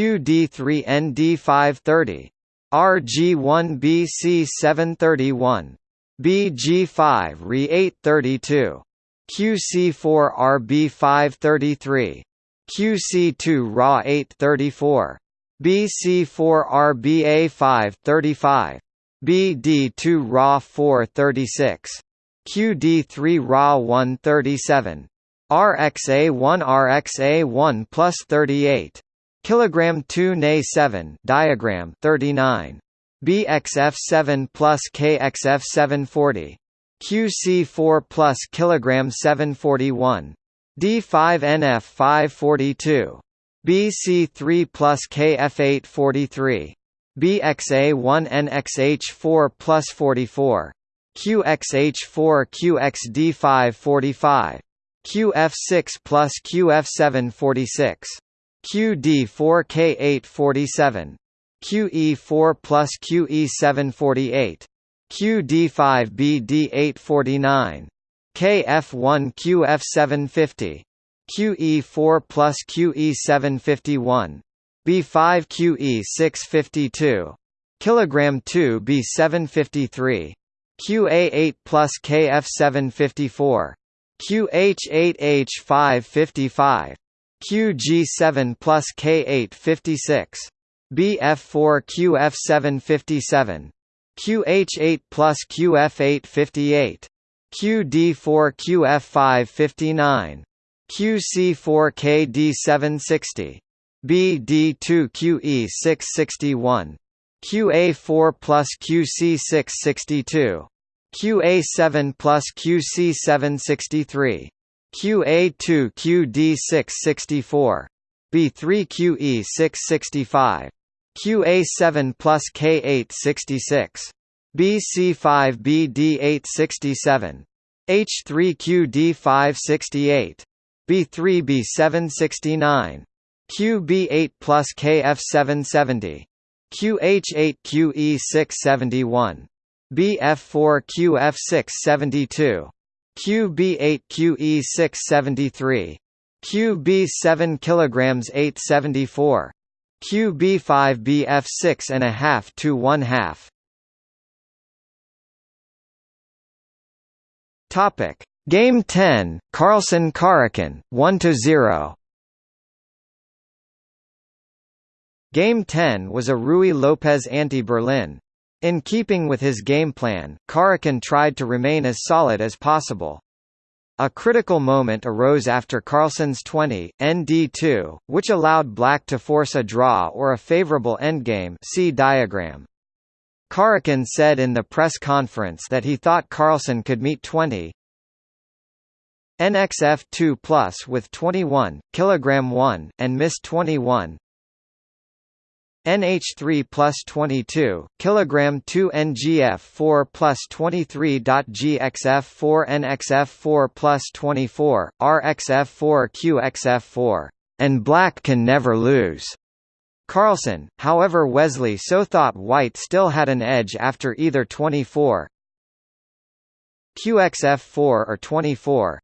QD3 ND530. RG1 BC731. BG5 RE832. QC4 RB533. QC2 RA 834. BC4 RBA535. BD2 RA 436. QD3 Ra 137 RXA1 RXA1 plus 38 kilogram 2 Na 7 diagram 39 BXF7 plus KXF740 QC4 plus kilogram 741 D5NF 542 BC3 plus KF843 BXA1NXH4 plus 44 QXH4 QXD545 QF6 plus QF746 QD4K847 QE4 plus QE748 QD5BD849 KF1 QF750 QE4 plus QE751 B5 QE652 kilogram 2 B753 QA8 plus KF754 QH8H555 QG7 plus K856 BF4 QF757 QH8 plus QF858 QD4 QF559 QC4 KD760 BD2 QE661 QA4 plus QC662 QA7 plus QC763 QA2 QD664 B3 QE665 QA7 plus K866 BC5 BD867 H3 QD568 B3 B769 QB8 plus KF770 QH8 QE671 BF4 QF672 QB8 QE673 QB7 kilograms 874 QB5 BF6 and a half to 1 half. Topic. Game 10 Carlsen Karjakin 1 to 0 Game 10 was a Ruy Lopez anti-Berlin. In keeping with his game plan, Karjakin tried to remain as solid as possible. A critical moment arose after Carlsen's 20, ND2, which allowed black to force a draw or a favorable endgame see diagram. Karjakin said in the press conference that he thought Carlsen could meet 20, NXF 2 plus with 21 kilogram 1 and missed 21 NH3 plus 22, kilogram 2 NGF4 plus 23. GXF4 NXF4 plus 24, RXF4 QXF4, and black can never lose. Carlsen, however Wesley So thought white still had an edge after either 24 QXF4 or 24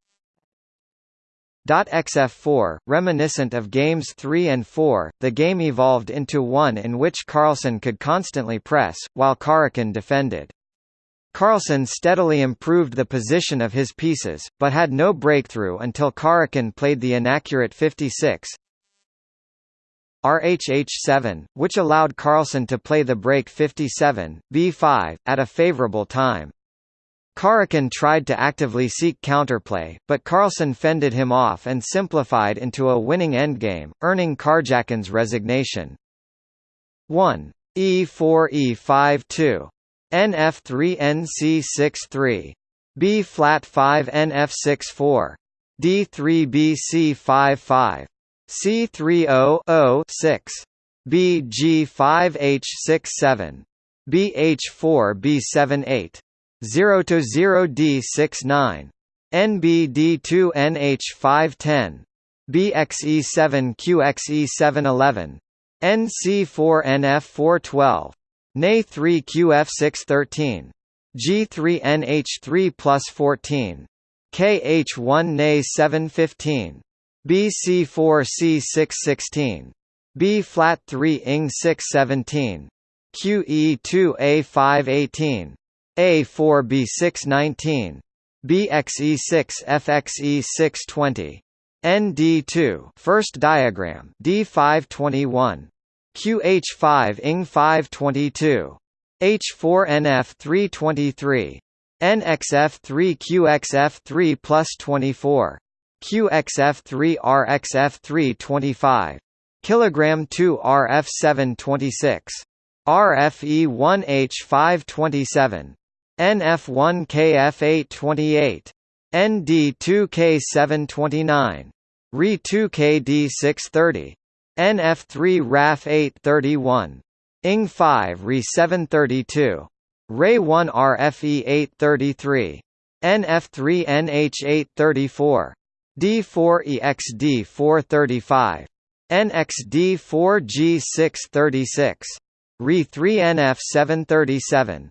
XF4, reminiscent of Games 3 and 4, the game evolved into one in which Carlsen could constantly press, while Karjakin defended. Carlsen steadily improved the position of his pieces, but had no breakthrough until Karjakin played the inaccurate 56 RHH7, which allowed Carlsen to play the break 57, B5, at a favorable time. Karjakin tried to actively seek counterplay, but Carlsen fended him off and simplified into a winning endgame, earning Karjakin's resignation. 1. E4 E5 2. Nf3 Nc6-3. B flat 5 NF6 4. D3 BC5 5. C3 0 6. BG5 H6 7. BH4 B7 8. 0 to 0 D69 NBD2 NH510 BXE7 QXE711 NC4 NF412 NA3 QF613 G3 NH3 plus 14 KH1 NA715 BC4 C616 B flat 3 ING 617 QE2 A518 a4B619, BXE6FXE620, ND2 first diagram. D521, QH5 ING522, H4NF323, NXF3QXF3 plus 24, QXF3RXF325, kg2RF726, RFE1H527, NF1KF828, ND2K729, RE2KD630, NF3RAF831, ING5RE732, RE1RFE833, NF3NH834, D4EXD435, NXD4G636, RE3NF737.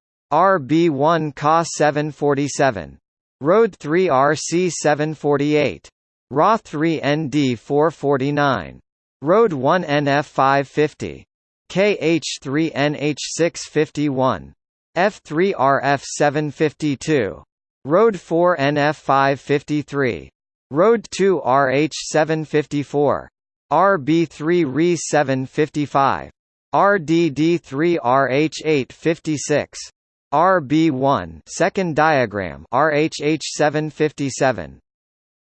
RB1 CA 747. Road 3 RC 748. RA 3 ND 449. Road 1 NF 550. KH3NH651. F3RF752. Road 4 NF553. Road 2 RH754. RB3 RE755. RDD3 RH856. RB1 second diagram RHH757.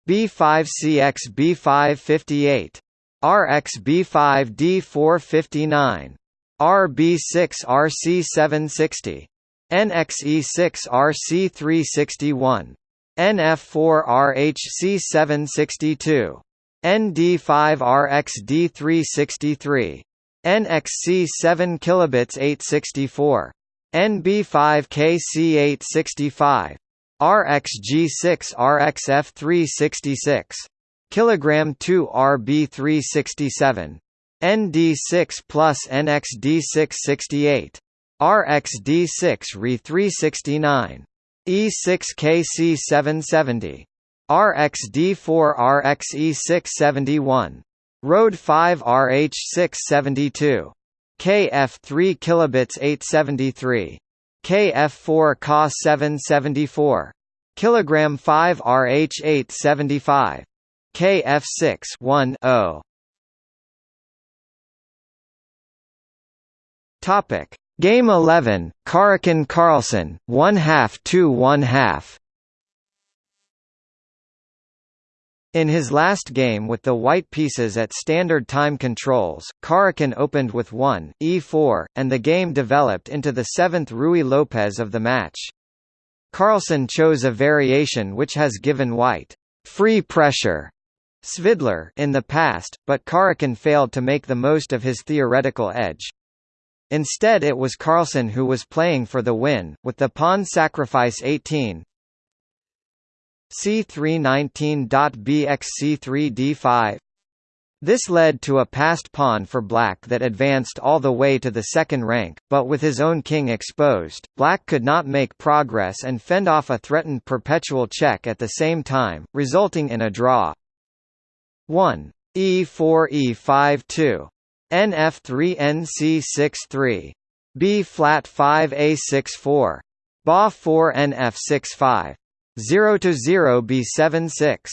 B5CX B558. RXB5D459, RB6 RC760, NXE6 RC361, NF4 RHC762, ND5 RXD363, NXC7 kilobits 864, NB5 KC865, RXG6 RXF366 kilogram 2 RB367 ND6 plus NXD668 RXD6 Re369 E6 KC770 RXD4 RXE671 Road 5 RH672 KF3 kilobits 873 KF4 CA 774 kilogram 5 RH875 KF6 1 0 Topic. Game 11 Karjakin Carlsen 1 half 2 1 half In his last game with the white pieces at standard time controls, Karjakin opened with 1, e4, and the game developed into the seventh Ruy Lopez of the match. Carlsen chose a variation which has given white free pressure Svidler in the past, but Karjakin failed to make the most of his theoretical edge. Instead it was Carlsen who was playing for the win, with the pawn sacrifice 18 c319.bx c3 d5 this led to a passed pawn for black that advanced all the way to the second rank, but with his own king exposed, black could not make progress and fend off a threatened perpetual check at the same time, resulting in a draw. 1. E4 E5 2. NF3 NC6 3. B flat 5 A6 4. Ba 4 NF6 5. 0 to 0 B7 6.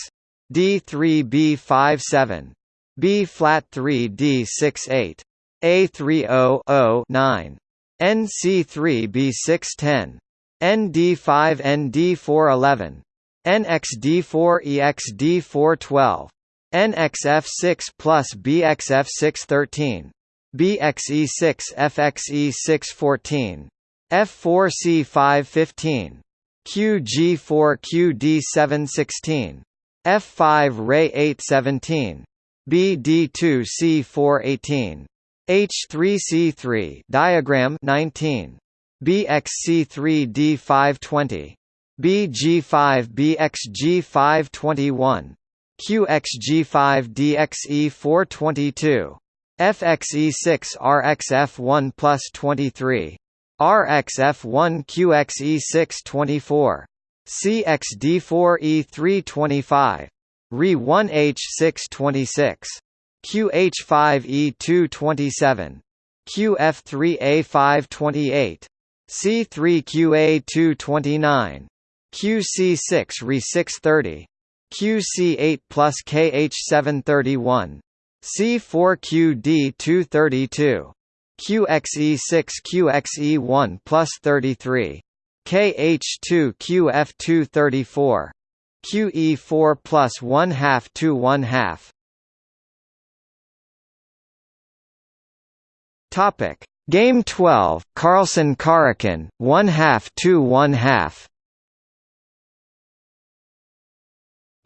D3 B5 7. B flat 3 D6 8. A3 0 0 9. NC3 B6 10. ND5 ND4 11. NXD4 EXD4 12. NXF6 plus BXF6 13. BXE6 FXE6 14. F4C5 15. QG4 QD7 16. F5 Ray 8 17. BD2 C4 18. H3C3 diagram 19. BXC3 D5 20. BG5 BXG5 21. QXG5DXE422. FXE6 RXF1 plus 23. RXF1 QXE6 24. CXD4E325 Re1H626 QH5E227 QF3A528 C3QA229 QC6 Re630 QC8 plus KH731 C4QD232 QXE6 QXE1 plus 33 KH2 QF2 34. QE4 plus 1 half to 1 half Topic Game 12 Carlsen Karjakin 1 half to 1 half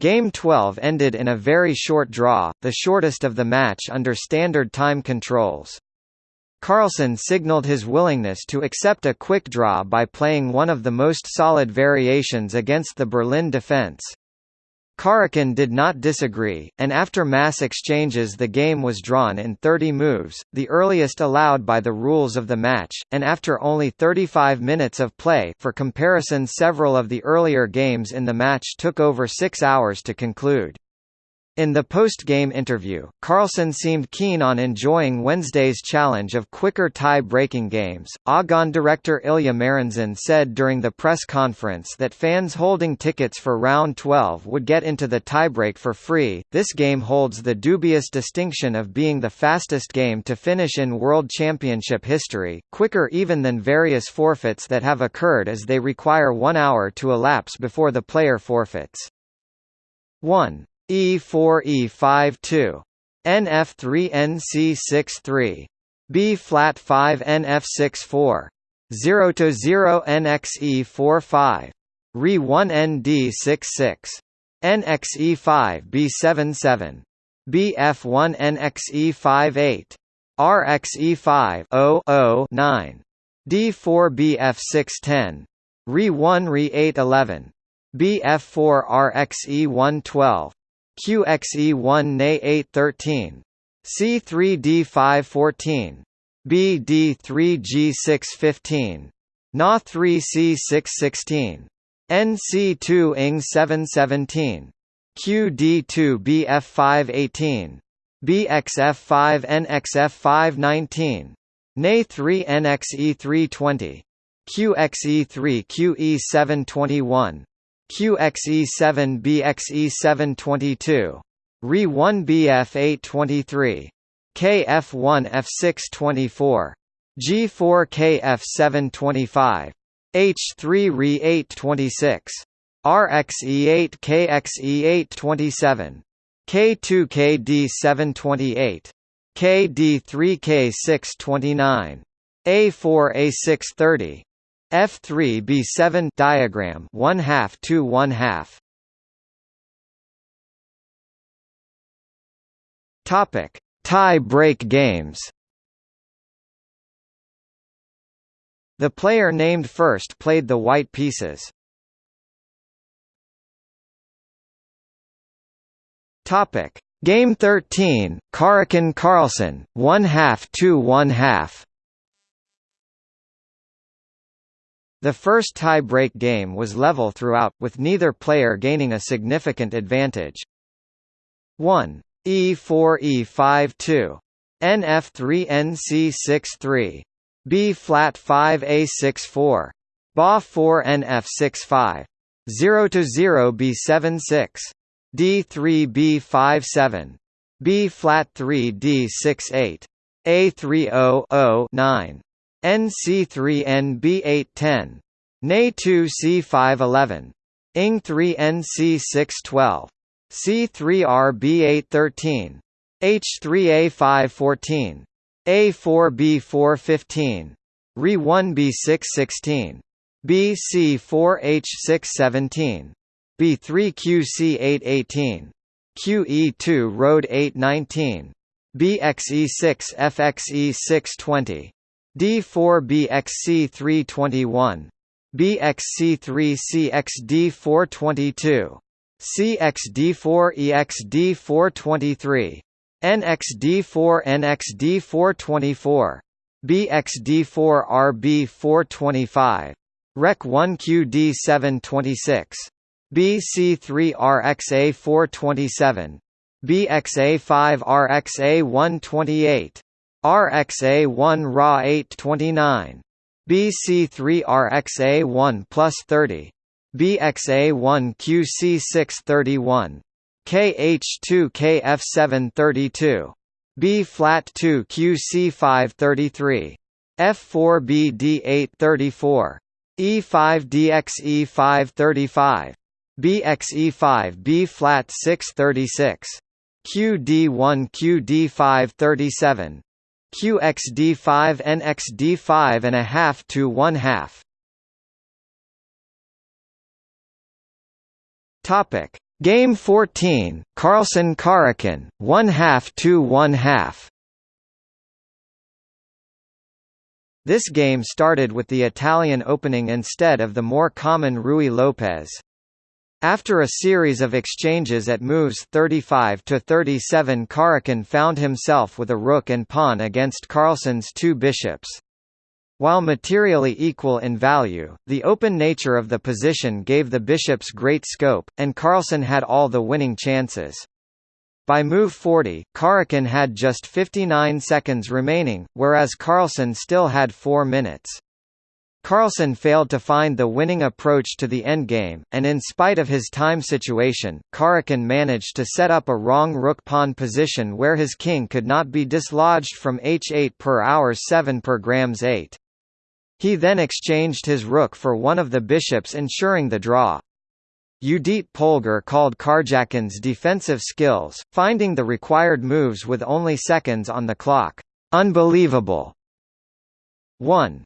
Game 12 ended in a very short draw, the shortest of the match under standard time controls. Carlsen signaled his willingness to accept a quick draw by playing one of the most solid variations against the Berlin defense. Karjakin did not disagree, and after mass exchanges the game was drawn in 30 moves, the earliest allowed by the rules of the match, and after only 35 minutes of play for comparison several of the earlier games in the match took over six hours to conclude. In the post-game interview, Carlsen seemed keen on enjoying Wednesday's challenge of quicker tie-breaking games. AGON director Ilya Merenzon said during the press conference that fans holding tickets for round 12 would get into the tiebreak for free. This game holds the dubious distinction of being the fastest game to finish in World Championship history, quicker even than various forfeits that have occurred as they require 1 hour to elapse before the player forfeits. 1. E4 E5 NF3 NC6 B flat 5 NF6 4 0 to 0 NXE 4 5 Re 1 ND 6 6 NXE 5 B7 7 BF1 NXE 5 8 RXE 5 0 0 9 D4 BF610 Re 1 Re 8 11 BF4 RXE 1 12 QXE1 NA 813 C3D514 BD3G615 Na 3C616 NC2 ING 717 QD2BF518 BXF5 NXF519 NA3 NXE320 QXE3 QE721 QXE7 BXE722 Re1 BF823 KF1 F624 G4 KF725 H3 Re826 RXE8 KXE827 K2 KD728 KD3K629 A4 A630 F3 B7 diagram 1 half to 1 half. Topic Tie break games. The player named first played the white pieces. Topic Game 13 Karjakin Carlsen 1 half to 1 half The first tie-break game was level throughout, with neither player gaining a significant advantage. 1. E4 E5 2. NF3 NC6 3. B flat 5 A6 4. Ba 4 NF6 5. 0 to 0 B7 6. D3 B5 7. B flat 3 D6 8. A3 0 0 9. NC3 NB810. NA2 C511. ING3 NC612. C3R B813. H3A514. A4B415. Re1B616. BC4H617. B3QC818. QE2 Road 819. BXE6 FXE620. D4BXC321. BXC3CXD422. CXD4EXD423. NXD4NXD424. BXD4RB425. REC1QD726. BC3RXA427. BXA5RXA128. RXA1 Ra 829. BC3 RXA1 plus 30. BXA1 QC631. KH2 KF732. B flat 2 QC533. F4 BD834. E5 DXE535. BXE5 B flat 636. QD1 QD537. QXD5 NXD5 and a half to one half. Topic Game 14, Carlsen Karjakin, one half to one half. This game started with the Italian opening instead of the more common Ruy Lopez. After a series of exchanges at moves 35 to 37 Karjakin found himself with a rook and pawn against Carlsen's two bishops. While materially equal in value, the open nature of the position gave the bishops great scope, and Carlsen had all the winning chances. By move 40, Karjakin had just 59 seconds remaining, whereas Carlsen still had 4 minutes. Carlsen failed to find the winning approach to the endgame, and in spite of his time situation, Karjakin managed to set up a wrong rook-pawn position where his king could not be dislodged from h8 per hour 7 per grams 8. He then exchanged his rook for one of the bishops ensuring the draw. Judit Polgar called Karjakin's defensive skills, finding the required moves with only seconds on the clock, "...unbelievable." 1.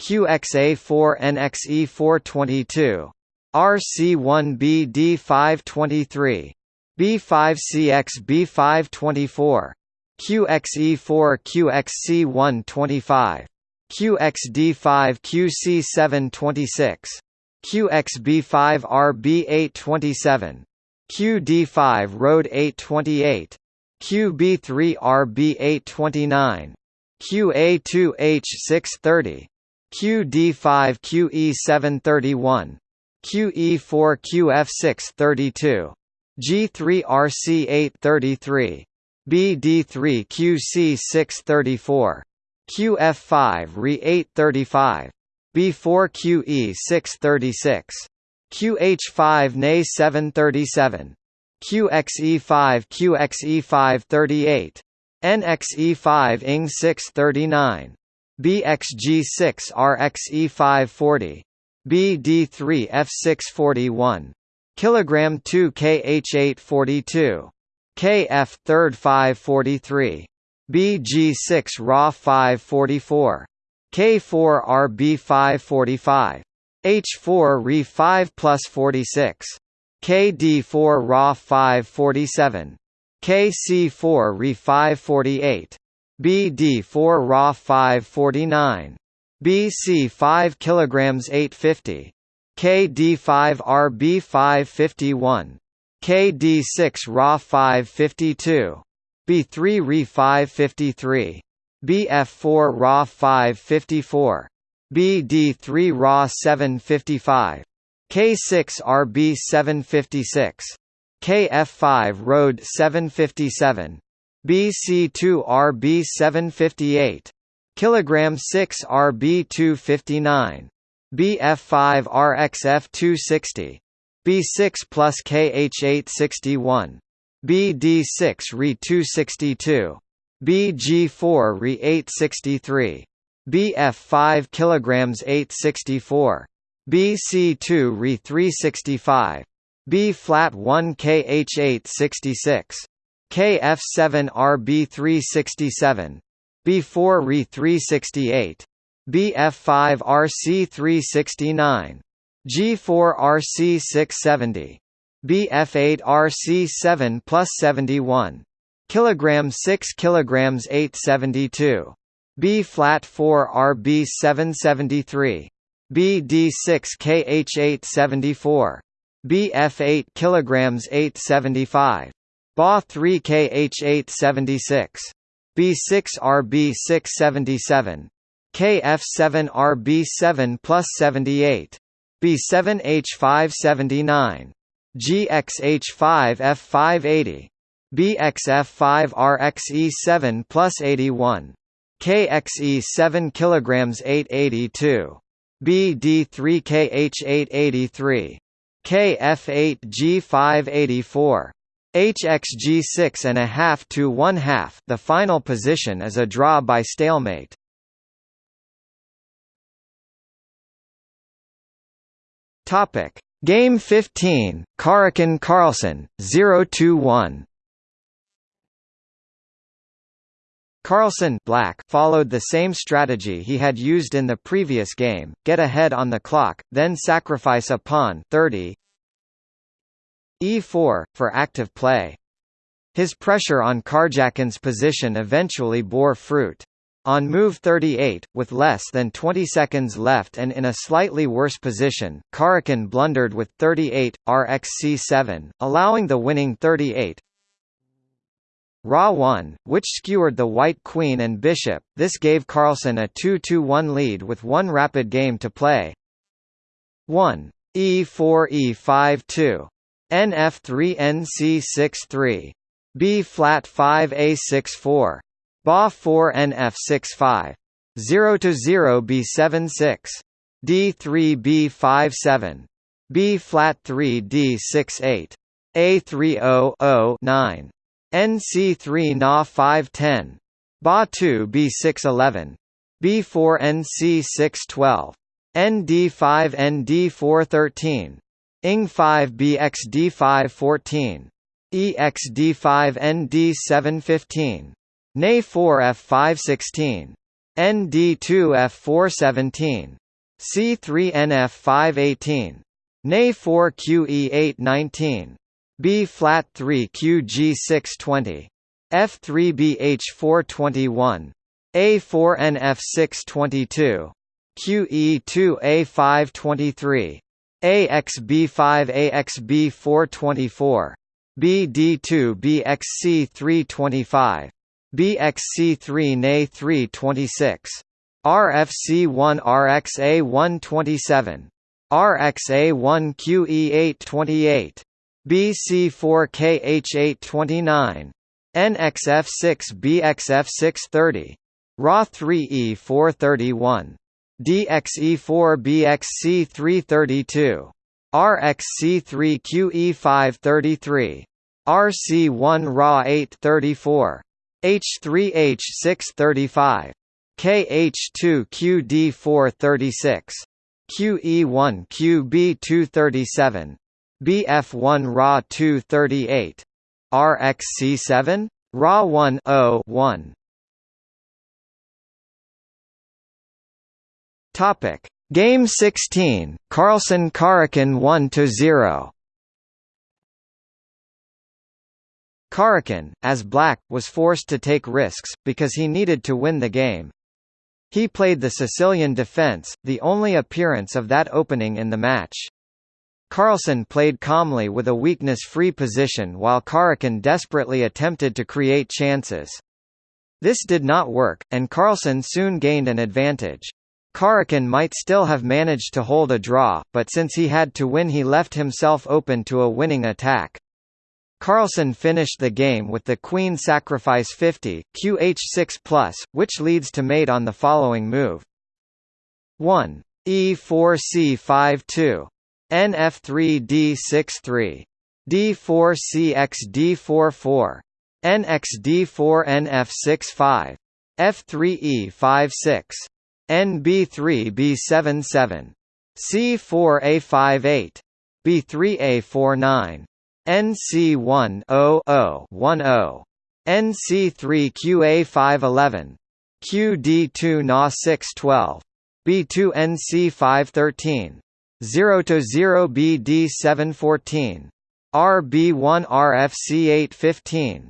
B518 NA3 BXA 419 RXA 4 BXE 320 BXE 3 RXA 421 QXA4 NXE422 RC1B D523 B5CX B524 QXE4 QXC125 QXD5 QC726 QXB5 RB827 QD5 Road 828 QB3 RB829 QA2H630 QD5 QE731 QE4 QF632 G3 RC833 BD3 QC634 QF5 RE835 B4 QE636 QH5 NA737 QXE5 QXE538 NXE5 ING639 BXG6 RXE540 BD3 F641 kilogram 2 KH842 KF 3rd 543 BG6 RA 544 K4 RB 545 H4 Re 5 plus 46 KD4 RA 547 KC4 Re 548 BD4 Ra 549. BC 5 kilograms 850. KD5 RB 551. KD6 Ra 552. B3 Re 553. BF4 Ra 554. BD3 Ra 755. K6 RB 756. KF5 Road 757. BC2 RB 758 kilogram 6 RB 259 BF5 RXF 260 b6 plus kh8 61 bd6 re 262 bg4 re 863 bf5 kilograms 864 bc2 re 365 b flat 1 kh8 66 kf7 rb 367 b4 re 368 bf5 rc 369 g4 rc 670 bf8 rc7 plus 71 kilogram 6 kilograms 872 b flat 4 rb 773 bd6 kh8 74 bf8 kilograms 875 ba 3 kh8 76 b6 rb 677 kf7 rb 7 plus 78 b7 h5 79 GXH5 F580 BXF5 RXE7 plus 81 KXE7 kilograms 882 BD3 KH883 KF8 G584 HXG6 and a half to one half. The final position is a draw by stalemate. Topic: Game 15, Karjakin Carlsen, 0-1. Carlsen black followed the same strategy he had used in the previous game, get ahead on the clock, then sacrifice a pawn 30 e4, for active play. His pressure on Karjakin's position eventually bore fruit. On move 38, with less than 20 seconds left and in a slightly worse position, Karjakin blundered with 38, rxc7, allowing the winning 38. Ra 1, which skewered the white queen and bishop, this gave Carlsen a 2-1 lead with one rapid game to play. 1. e4 e5 2. Nf3 nc6 3. b flat 5 a6 4. Ba 4 NF65 0 to 0 B7 6 D3 B5 7 B flat 3 D6 8 A3 0 0 9 NC3 Na 5 10 Ba 2 B6 11 B4 NC6 12 ND5 ND4 13 Ing 5 BXD5 14 EXD5 ND7 15 NA 4 F5 16. ND2 F4 17. C3 NF 5 18. NA 4 QE 8 19. B flat 3 QG 6 20. F3 AXB5 AXB424 BD2 BXC325 BXC3 NA326 RFC1 RXA127 RXA1QE828 BC4KH829 NXF6 BXF630 RA3E431 DXE4BXC332. RXC3QE533. RC1 Ra 834. H3H635. KH2QD436. QE1QB237. BF1 Ra 238. RXC7? ra101. Topic Game 16 Carlsen Karjakin 1 to 0 Karjakin, as black, was forced to take risks, because he needed to win the game. He played the Sicilian defence, the only appearance of that opening in the match. Carlsen played calmly with a weakness-free position while Karjakin desperately attempted to create chances. This did not work, and Carlsen soon gained an advantage. Karjakin might still have managed to hold a draw, but since he had to win he left himself open to a winning attack. Carlsen finished the game with the queen sacrifice 50, qh6+, which leads to mate on the following move. 1. e4 c5 2. NF3D63 D4CX D44 NXD4 NF65 F3E56 NB3B77, C4A58, B3A49, NC1-0-0-10, NC3QA511, QD2NA612, B2NC513, 0-0BD714, RB1RFC815,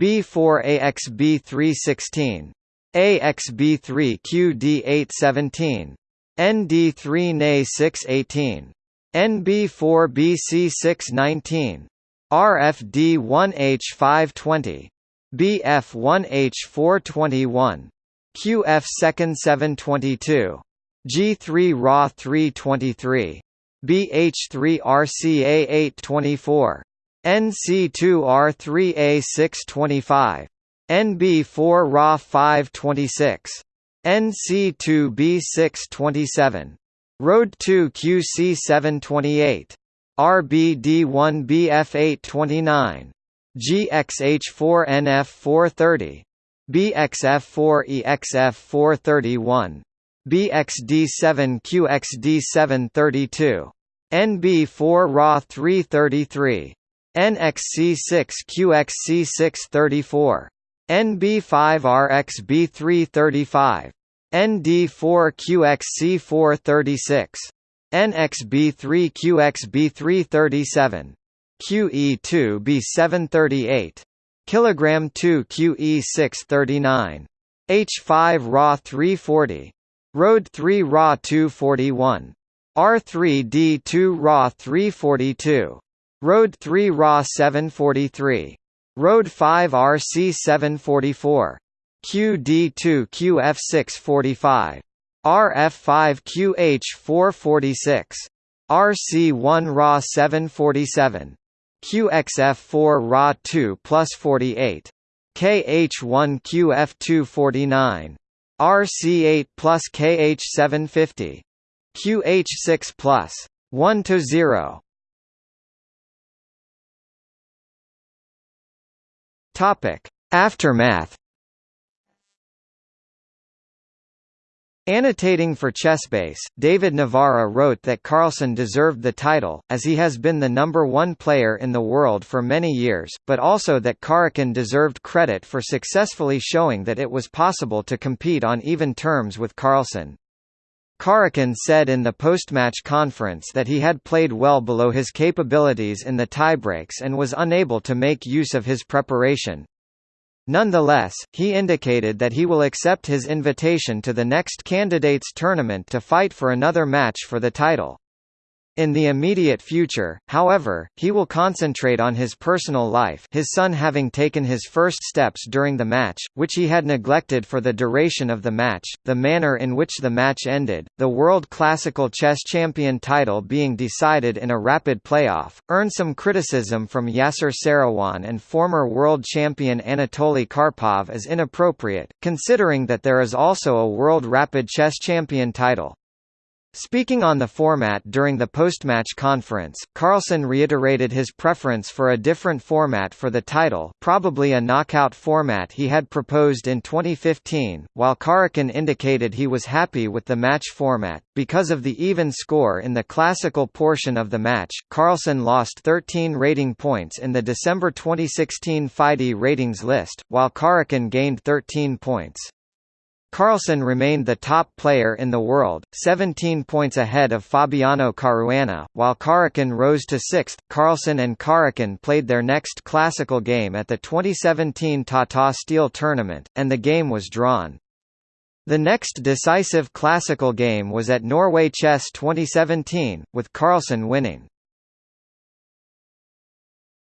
B4AXB316, AXB3QD817, ND3NA618, NB4BC619, RFD1H520, BF1H421, QF2nd722, G3Ra323, BH3RCA824, NC2R3A625. RA 323 BH3 RCA 824 NC2 R3A 625 NB4 RA 526 NC2 B627 Road 2 QC 728 RBD1 BF829 GXH4NF430 BXF4EXF431 BXD7QXD732 NB4 RA 333 NXC6QXC634 NB5RXB335 ND4QXC436 NXB3QXB337 QE2B738 kilogram 2 QE639 H5 RA 340 Road 3 RA 241 R3D2 RA 342 Road 3 RA 743 Road 5 RC 744 QD2 QF645 RF5 QH446 RC1 RA 747 QXF4 RA 2 plus 48 KH1 QF249 RC8 plus KH750 QH6 plus. 1 to 0 Topic Aftermath Annotating for Chessbase, David Navara wrote that Carlsen deserved the title, as he has been the number one player in the world for many years, but also that Karjakin deserved credit for successfully showing that it was possible to compete on even terms with Carlsen. Karjakin said in the post-match conference that he had played well below his capabilities in the tiebreaks and was unable to make use of his preparation. Nonetheless, he indicated that he will accept his invitation to the next candidates tournament to fight for another match for the title. In the immediate future, however, he will concentrate on his personal life his son having taken his first steps during the match, which he had neglected for the duration of the match, the manner in which the match ended, the World Classical Chess Champion title being decided in a rapid playoff, earned some criticism from Yasser Seirawan and former world champion Anatoly Karpov as inappropriate, considering that there is also a World Rapid Chess Champion title. Speaking on the format during the post-match conference, Carlsen reiterated his preference for a different format for the title probably a knockout format he had proposed in 2015, while Karjakin indicated he was happy with the match format. Because of the even score in the classical portion of the match, Carlsen lost 13 rating points in the December 2016 FIDE ratings list, while Karjakin gained 13 points. Carlsen remained the top player in the world, 17 points ahead of Fabiano Caruana, while Karjakin rose to sixth. Carlsen and Karjakin played their next classical game at the 2017 Tata Steel Tournament, and the game was drawn. The next decisive classical game was at Norway Chess 2017, with Carlsen winning.